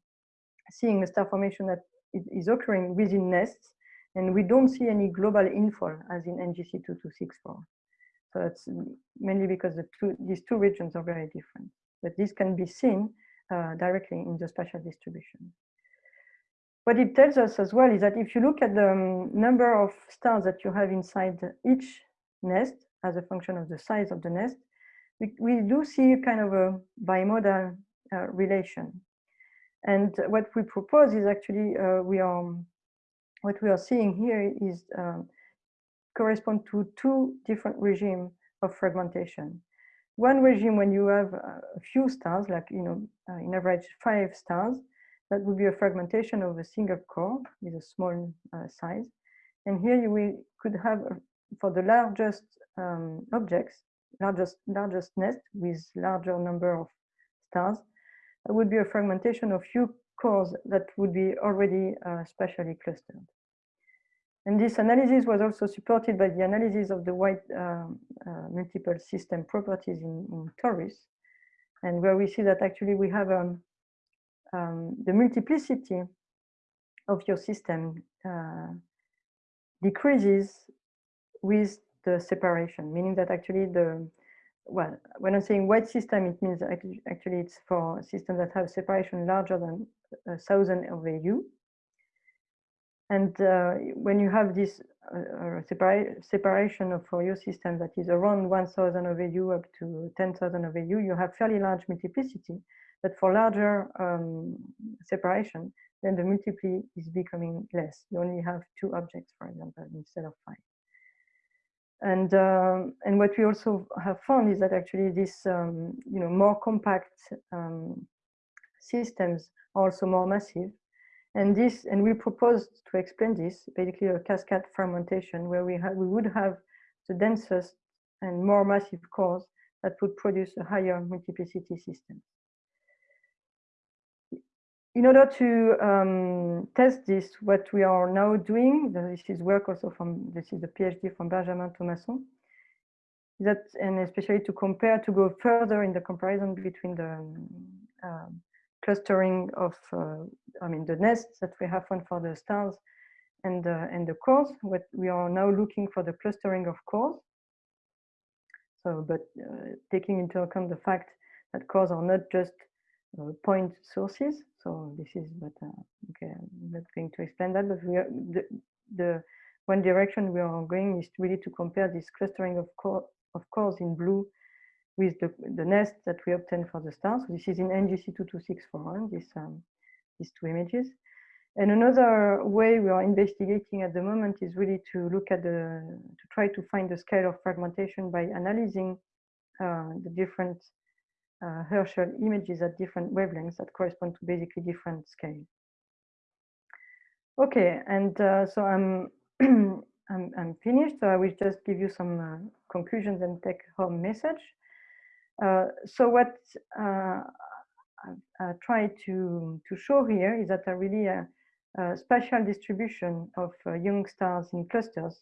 seeing a star formation that is occurring within nests, and we don't see any global infall as in NGC 2264. So it's mainly because the two, these two regions are very different. But this can be seen uh, directly in the spatial distribution. What it tells us as well is that if you look at the um, number of stars that you have inside each nest as a function of the size of the nest, we, we do see kind of a bimodal uh, relation. And what we propose is actually uh, we are what we are seeing here is um, correspond to two different regimes of fragmentation. One regime when you have a few stars, like you know, uh, in average five stars, that would be a fragmentation of a single core with a small uh, size. And here you will, could have, uh, for the largest um, objects, largest largest nest with larger number of stars, would be a fragmentation of few cores that would be already uh, spatially clustered. And this analysis was also supported by the analysis of the white uh, uh, multiple system properties in, in Taurus, and where we see that actually we have um, um, the multiplicity of your system uh, decreases with the separation, meaning that actually the well, when I'm saying white system, it means actually it's for systems that have separation larger than a thousand of AU. And uh, when you have this uh, uh separa separation of for your system that is around 1000 of AU up to 10,000 of AU, you have fairly large multiplicity. But for larger um, separation, then the multiply is becoming less. You only have two objects, for example, instead of five. And, um, and what we also have found is that actually this, um, you know, more compact um, systems are also more massive. And this, and we proposed to explain this, basically a cascade fragmentation where we, we would have the densest and more massive cores that would produce a higher multiplicity system. In order to um, test this, what we are now doing, this is work also from, this is a PhD from Benjamin Thomasson, that, and especially to compare, to go further in the comparison between the um, clustering of, uh, I mean, the nests that we have found for the stars and, and the cores, what we are now looking for the clustering of cores. So, but uh, taking into account the fact that cores are not just uh, point sources. So this is, but okay, I'm not going to explain that, but we are, the, the one direction we are going is really to compare this clustering of, core, of cores in blue with the, the nest that we obtain for the stars. So this is in NGC 22641, this, um, these two images. And another way we are investigating at the moment is really to look at the, to try to find the scale of fragmentation by analyzing uh, the different uh, Herschel images at different wavelengths that correspond to basically different scales. Okay, and uh, so I'm, [clears throat] I'm, I'm finished. So I will just give you some uh, conclusions and take home message. Uh, so what uh, I, try to to show here is that a really a, a spatial distribution of uh, young stars in clusters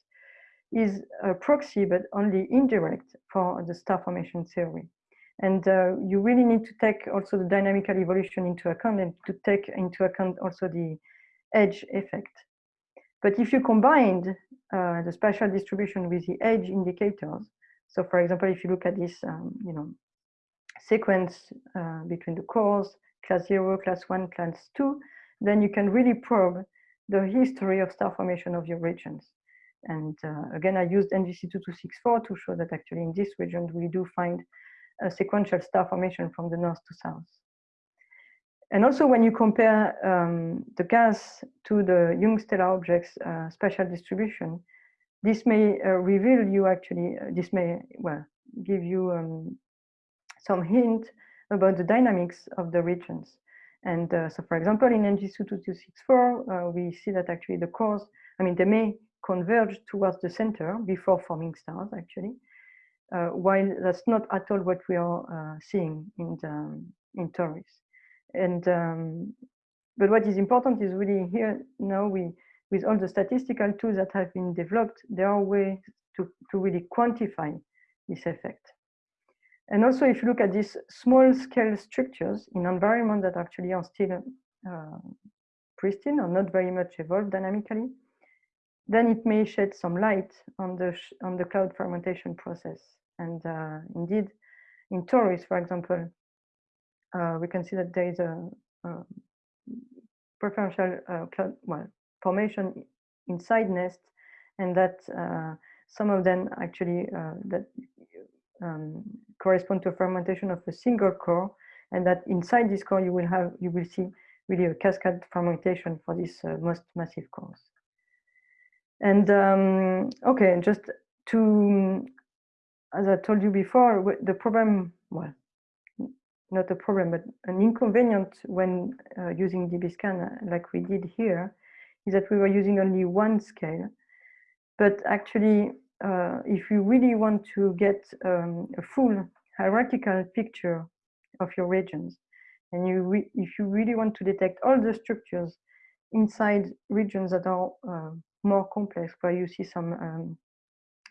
is a proxy, but only indirect for the star formation theory. And uh, you really need to take also the dynamical evolution into account and to take into account also the edge effect. But if you combined uh, the spatial distribution with the edge indicators, so for example, if you look at this, um, you know, sequence uh, between the cores, class zero, class one, class two, then you can really probe the history of star formation of your regions. And uh, again, I used NGC2264 to show that actually in this region, we do find a sequential star formation from the north to south. And also when you compare um, the gas to the young stellar objects uh, spatial distribution, this may uh, reveal you actually, uh, this may, well, give you um, some hint about the dynamics of the regions. And uh, so for example, in NGC2264, uh, we see that actually the cores, I mean, they may converge towards the center before forming stars actually. Uh, while that's not at all what we are uh, seeing in the, in Taurus. And um, but what is important is really here now we with all the statistical tools that have been developed, there are ways to, to really quantify this effect. And also if you look at these small scale structures in environments that actually are still uh, pristine or not very much evolved dynamically, then it may shed some light on the on the cloud fragmentation process. And uh, indeed, in Taurus, for example, uh, we can see that there is a, a preferential uh, cloud well formation inside nest, and that uh, some of them actually uh, that um, correspond to a fragmentation of a single core, and that inside this core you will have you will see really a cascade fragmentation for these uh, most massive cores. And um, okay, just to, as I told you before, the problem, well, not a problem, but an inconvenient when uh, using DBSCAN uh, like we did here, is that we were using only one scale. But actually, uh, if you really want to get um, a full hierarchical picture of your regions, and you if you really want to detect all the structures inside regions that are uh, more complex, where you see some um,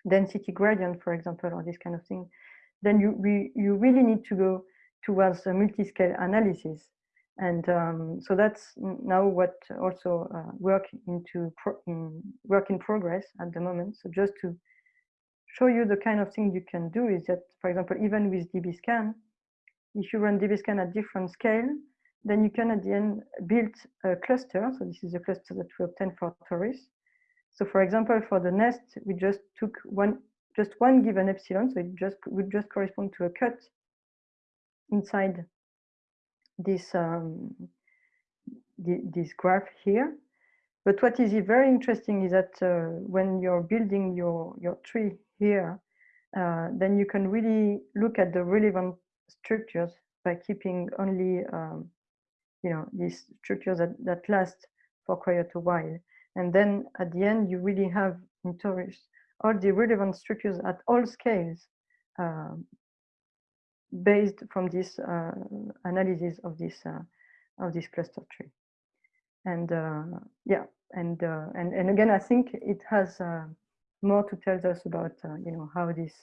density gradient, for example, or this kind of thing, then you you really need to go towards a multi-scale analysis. And um, so that's now what also uh, work into in work in progress at the moment. So just to show you the kind of thing you can do is that, for example, even with DBSCAN, if you run DBSCAN at different scale, then you can at the end build a cluster. So this is a cluster that we obtained for Taurus. So for example, for the nest, we just took one, just one given epsilon. So it just would just correspond to a cut inside this, um, the, this graph here. But what is very interesting is that uh, when you're building your, your tree here, uh, then you can really look at the relevant structures by keeping only, um, you know, these structures that, that last for quite a while. And then at the end, you really have in Taurus all the relevant structures at all scales uh, based from this uh, analysis of this uh, of this cluster tree. And uh, yeah, and uh, and and again, I think it has more to tell us about you know how this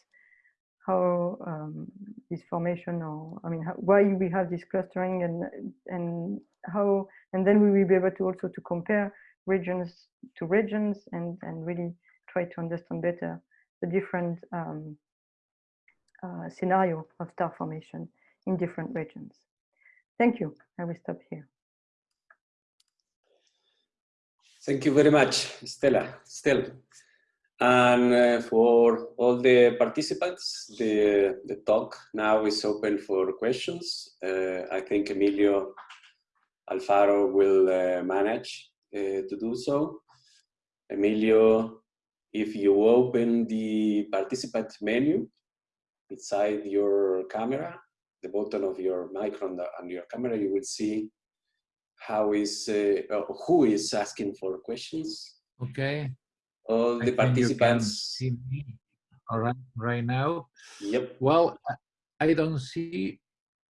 how um, this formation or I mean how, why we have this clustering and and how and then we will be able to also to compare regions to regions and, and really try to understand better the different um, uh, scenario of star formation in different regions. Thank you. I will stop here. Thank you very much, Stella. Still, and uh, for all the participants, the, the talk now is open for questions. Uh, I think Emilio Alfaro will uh, manage uh, to do so. Emilio, if you open the participant menu inside your camera, the button of your mic on, the, on your camera, you will see how is, uh, who is asking for questions. Okay. All the I participants. see me all right, right now. Yep. Well, I don't see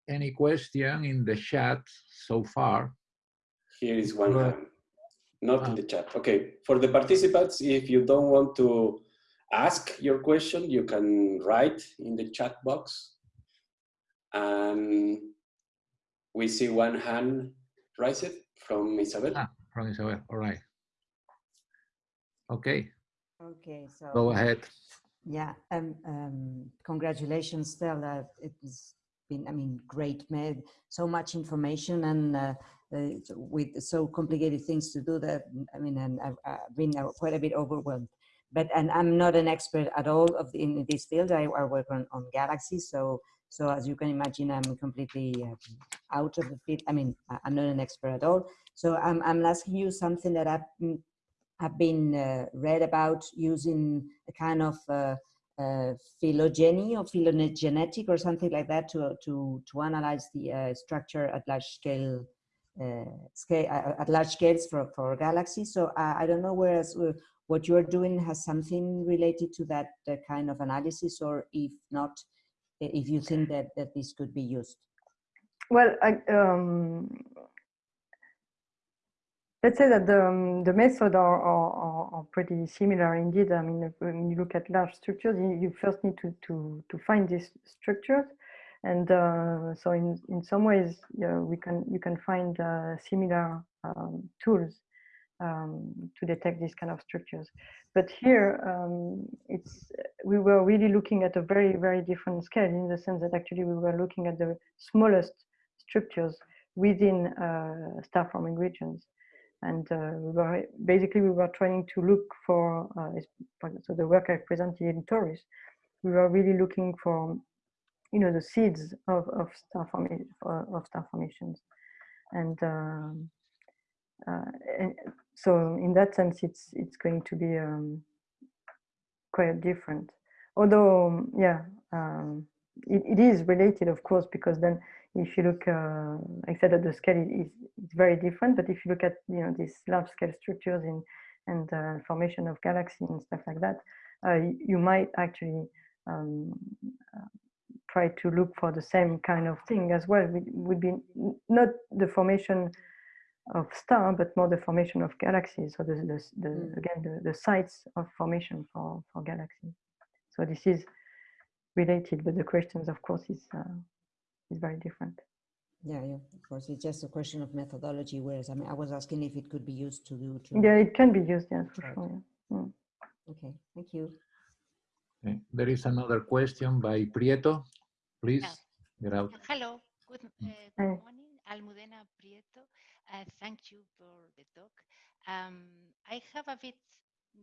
any question in the chat so far. Here is one hand not in ah. the chat. Okay, for the participants, if you don't want to ask your question, you can write in the chat box. And we see one hand raised from Isabel. Ah, from Isabel, all right. Okay. Okay, so. Go ahead. Yeah, um, um, congratulations, Stella. It's been, I mean, great, made so much information and uh, uh, with so complicated things to do that, I mean, and I've, I've been quite a bit overwhelmed. But, and I'm not an expert at all of the, in this field. I, I work on, on galaxies. So, so as you can imagine, I'm completely uh, out of the field. I mean, I'm not an expert at all. So I'm, I'm asking you something that I've, mm, have been uh, read about using a kind of uh, uh, phylogeny or phylogenetic or something like that to, to, to analyze the structure at large scale uh, scale uh, at large scales for, for galaxies. So I don't know whereas what you're doing has something related to that kind of analysis, or if not, if you think that, that this could be used. Well, I, um, let's say that the, um, the method are, are, are, pretty similar indeed. I mean, when you look at large structures, you, you first need to, to, to find these structures. And uh, so in, in some ways, yeah, we can you can find uh, similar um, tools um, to detect these kind of structures. But here, um, it's we were really looking at a very, very different scale in the sense that actually we were looking at the smallest structures within uh, star forming regions. And uh, we were basically we were trying to look for uh, so the work I presented in Taurus, we were really looking for you know the seeds of, of star formation of star formations, and, um, uh, and so in that sense, it's it's going to be um, quite different. Although, yeah, um, it, it is related, of course, because then if you look, uh, I said that the scale is, is very different, but if you look at you know these large scale structures in and uh, formation of galaxies and stuff like that, uh, you might actually um, uh, try to look for the same kind of thing as well. It would be not the formation of star, but more the formation of galaxies. So the, the, the mm. again the, the sites of formation for for galaxies. So this is related, but the questions, of course, is uh, is very different. Yeah, yeah, of course. It's just a question of methodology. Whereas I mean, I was asking if it could be used to do. To yeah, it can be used. Yeah, for right. sure. Yeah. Mm. Okay, thank you. Okay. There is another question by Prieto. Please yeah. get out. Hello. Good, uh, good morning, Almudena Prieto. Uh, thank you for the talk. Um, I have a bit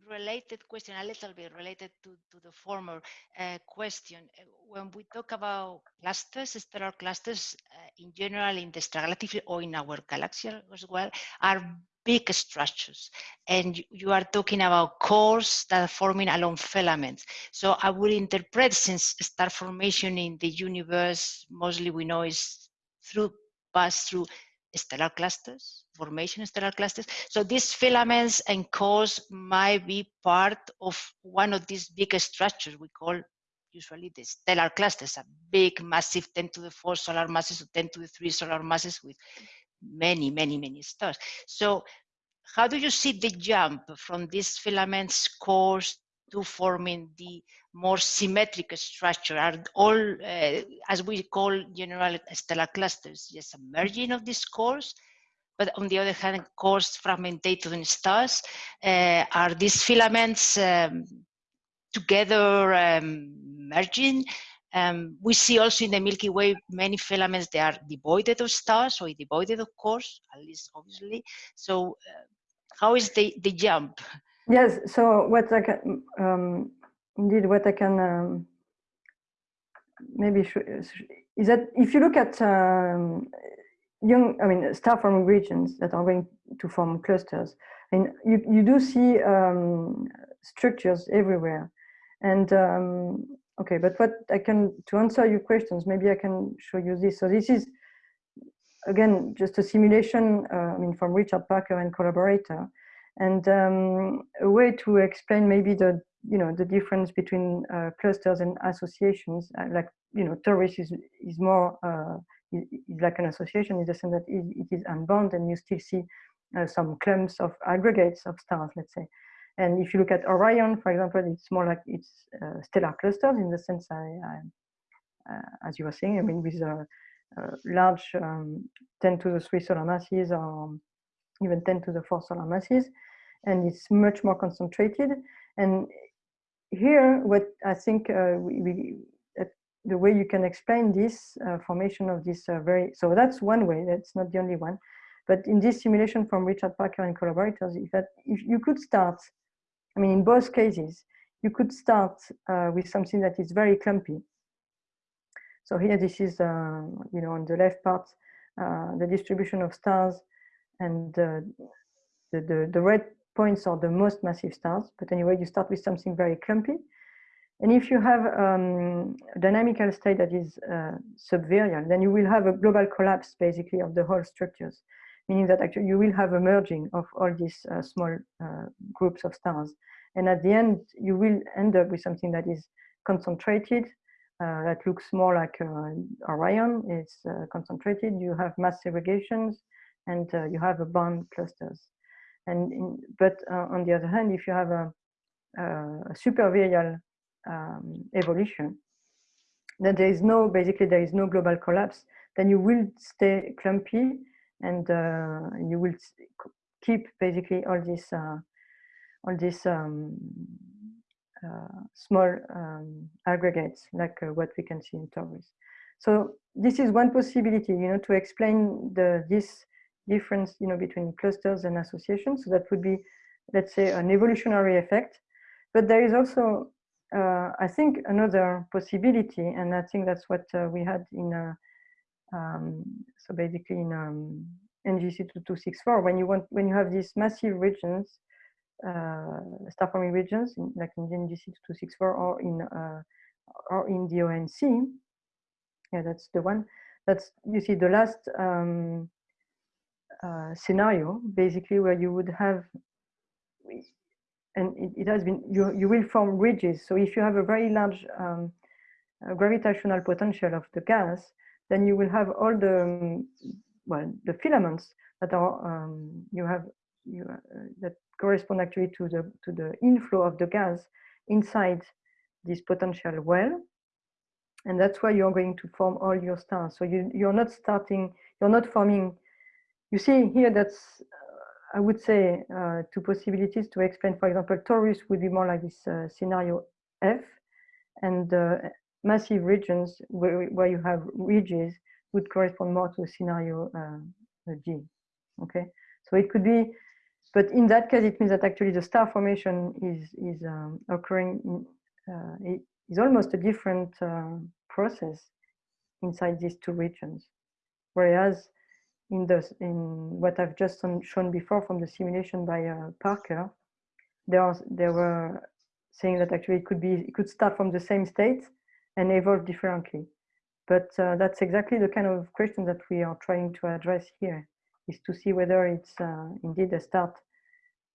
related question, a little bit related to, to the former uh, question. Uh, when we talk about clusters, stellar clusters uh, in general in the extragalactic or in our galaxy as well, are big structures. And you, you are talking about cores that are forming along filaments. So I would interpret since star formation in the universe, mostly we know is through pass through stellar clusters, formation stellar clusters. So these filaments and cores might be part of one of these big structures we call usually the stellar clusters, a big, massive 10 to the 4 solar masses or 10 to the 3 solar masses with many, many, many stars. So how do you see the jump from these filaments cores to forming the more symmetric structure are all, uh, as we call general stellar clusters, just a merging of these cores. But on the other hand, cores fragmentated in stars, uh, are these filaments um, together um, merging? Um, we see also in the Milky Way many filaments they are devoid of stars or devoid of cores, at least obviously. So uh, how is the, the jump? Yes, so what I can, um, indeed what I can um, maybe is that if you look at um, young, I mean, star forming regions that are going to form clusters, and you, you do see um, structures everywhere. And um, okay, but what I can, to answer your questions, maybe I can show you this. So this is, again, just a simulation, uh, I mean, from Richard Parker and collaborator. And um, a way to explain maybe the you know the difference between uh, clusters and associations uh, like you know Taurus is is more uh, is, is, like an association in the sense that it, it is unbound and you still see uh, some clumps of aggregates of stars let's say. And if you look at orion for example it's more like it's uh, stellar clusters in the sense i, I uh, as you were saying i mean with a, large um, 10 to the 3 solar masses or even 10 to the 4 solar masses. And it's much more concentrated. And here, what I think uh, we, we uh, the way you can explain this uh, formation of this uh, very, so that's one way, that's not the only one. But in this simulation from Richard Parker and collaborators, if, that, if you could start, I mean, in both cases, you could start uh, with something that is very clumpy. So here, this is, uh, you know, on the left part, the distribution of stars and the, the, the red points are the most massive stars. But anyway, you start with something very clumpy. And if you have um, a dynamical state that is uh, subvirial, then you will have a global collapse basically of the whole structures, meaning that actually you will have a merging of all these uh, small uh, groups of stars. And at the end, you will end up with something that is concentrated, uh, that looks more like uh, Orion, it's uh, concentrated, you have mass segregations, and you have a band clusters. And in, but uh, on the other hand, if you have a, a supervirial um, evolution, that there is no, basically there is no global collapse, then you will stay clumpy and uh, you will keep basically all this, uh, all these um, uh, small um, aggregates like uh, what we can see in Taurus. So this is one possibility, you know, to explain the this difference, you know, between clusters and associations. So that would be, let's say, an evolutionary effect. But there is also, uh, I think, another possibility, and I think that's what uh, we had in, uh, um, so basically in um, NGC 2264, when you want, when you have these massive regions, uh, star forming regions, in, like in NGC 2264 or in uh, or in the ONC, yeah, that's the one. That's you see the last um, scenario, basically where you would have, and it, it, has been you you will form ridges. So if you have a very large um, uh, gravitational potential of the gas, then you will have all the um, well the filaments that are um, you have you uh, that correspond actually to the to the inflow of the gas inside this potential well and that's why you're going to form all your stars so you you're not starting you're not forming you see here that's i would say uh, two possibilities to explain for example Taurus would be more like this uh, scenario f and massive regions where, where you have ridges would correspond more to scenario uh, g okay so it could be but in that case it means that actually the star formation is is um, occurring in, uh, is almost a different uh, process inside these two regions. Whereas in the in what I've just shown before from the simulation by uh, Parker, there there were saying that actually it could be it could start from the same state and evolve differently. But uh, that's exactly the kind of question that we are trying to address here, is to see whether it's uh, indeed a start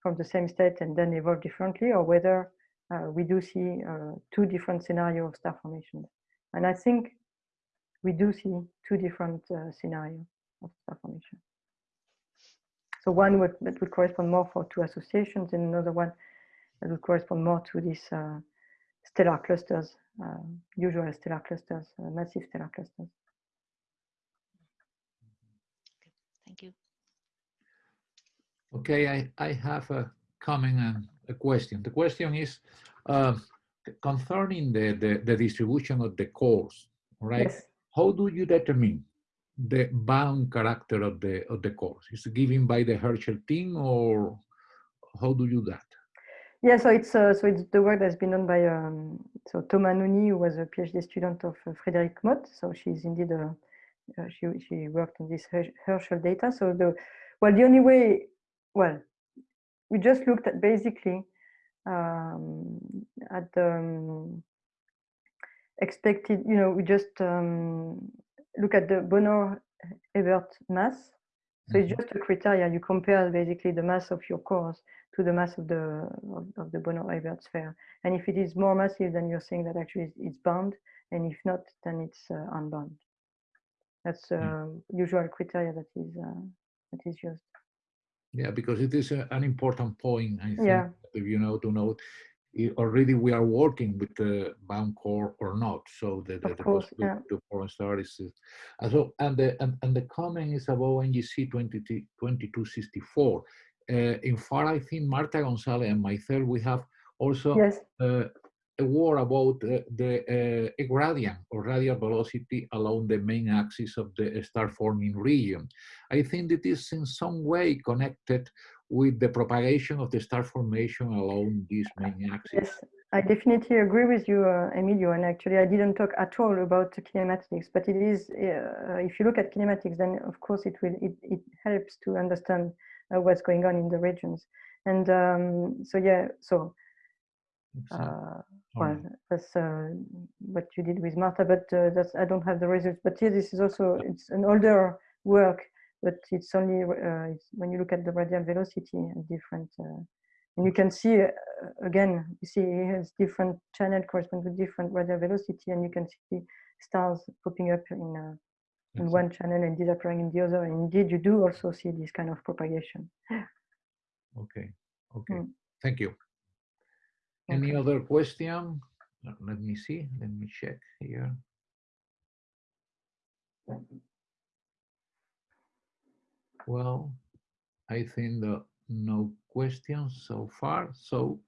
from the same state and then evolve differently, or whether uh, we do see uh, two different scenarios of star formation. And I think we do see two different uh, scenarios of star formation. So one would, that would correspond more for two associations and another one that would correspond more to these uh, stellar clusters, uh, usual stellar clusters, uh, massive stellar clusters. Thank you. Okay, I, I have a comment and a question. The question is uh, concerning the, the, the, distribution of the cores, right? Yes. How do you determine the bound character of the of the cores? Is given by the Herschel team or how do you do that? Yeah, so it's uh, so it's the work that's been done by um, so Thomas Nony, who was a PhD student of uh, Frédérique Motte. So she's indeed a, uh, she she worked on this Herschel data. So the well, the only way well we just looked at basically um, at the um, expected, you know, we just um, look at the Bonnor-Ebert mass. So it's mm-hmm. just a criteria. You compare basically the mass of your cores to the mass of the of, of the Bonnor-Ebert sphere. And if it is more massive, then you're saying that actually it's bound. And if not, then it's uh, unbound. That's uh, mm. usual criteria that is uh, that is used. Yeah, because it is a, an important point, I think, yeah. you know, to note already we are working with the bound core or not. So the, the, the course, yeah. to foreign stars is, and so, and the, and, and the comment is about NGC 20, 2264. Uh, in far, I think Marta Gonzalez and myself, we have also yes. uh, a word about uh, the uh, gradient or radial velocity along the main axis of the star forming region. I think it is in some way connected with the propagation of the star formation along this main axis. Yes, I definitely agree with you, uh, Emilio. And actually, I didn't talk at all about kinematics, but it is, uh, if you look at kinematics, then of course it will, it, it helps to understand uh, what's going on in the regions. And um, so, yeah, so uh, well, that's uh, what you did with Marta, but uh, that's I don't have the results. But here, this is also it's an older work, but it's only uh, it's, when you look at the radial velocity and different, uh, and you can see uh, again, you see it has different channel correspond with different radial velocity, and you can see stars popping up in in one channel and disappearing in the other. And indeed, you do also see this kind of propagation. Okay. Okay. Mm. Thank you. Any other question? Let me see. Let me check here. Well, I think that no questions so far. So,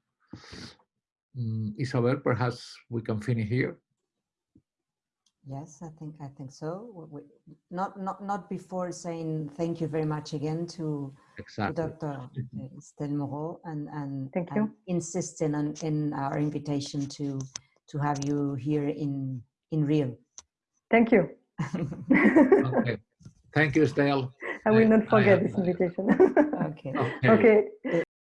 um, Isabel, perhaps we can finish here. Yes, I think I think so. We, not not not before saying thank you very much again to, exactly. to Dr. Estelle Moraux and and, thank and you. insisting on in our invitation to to have you here in in Rio. Thank you. [laughs] okay. Thank you, Estelle. I will I- not I forget this invitation. okay. [laughs] Okay. okay. The,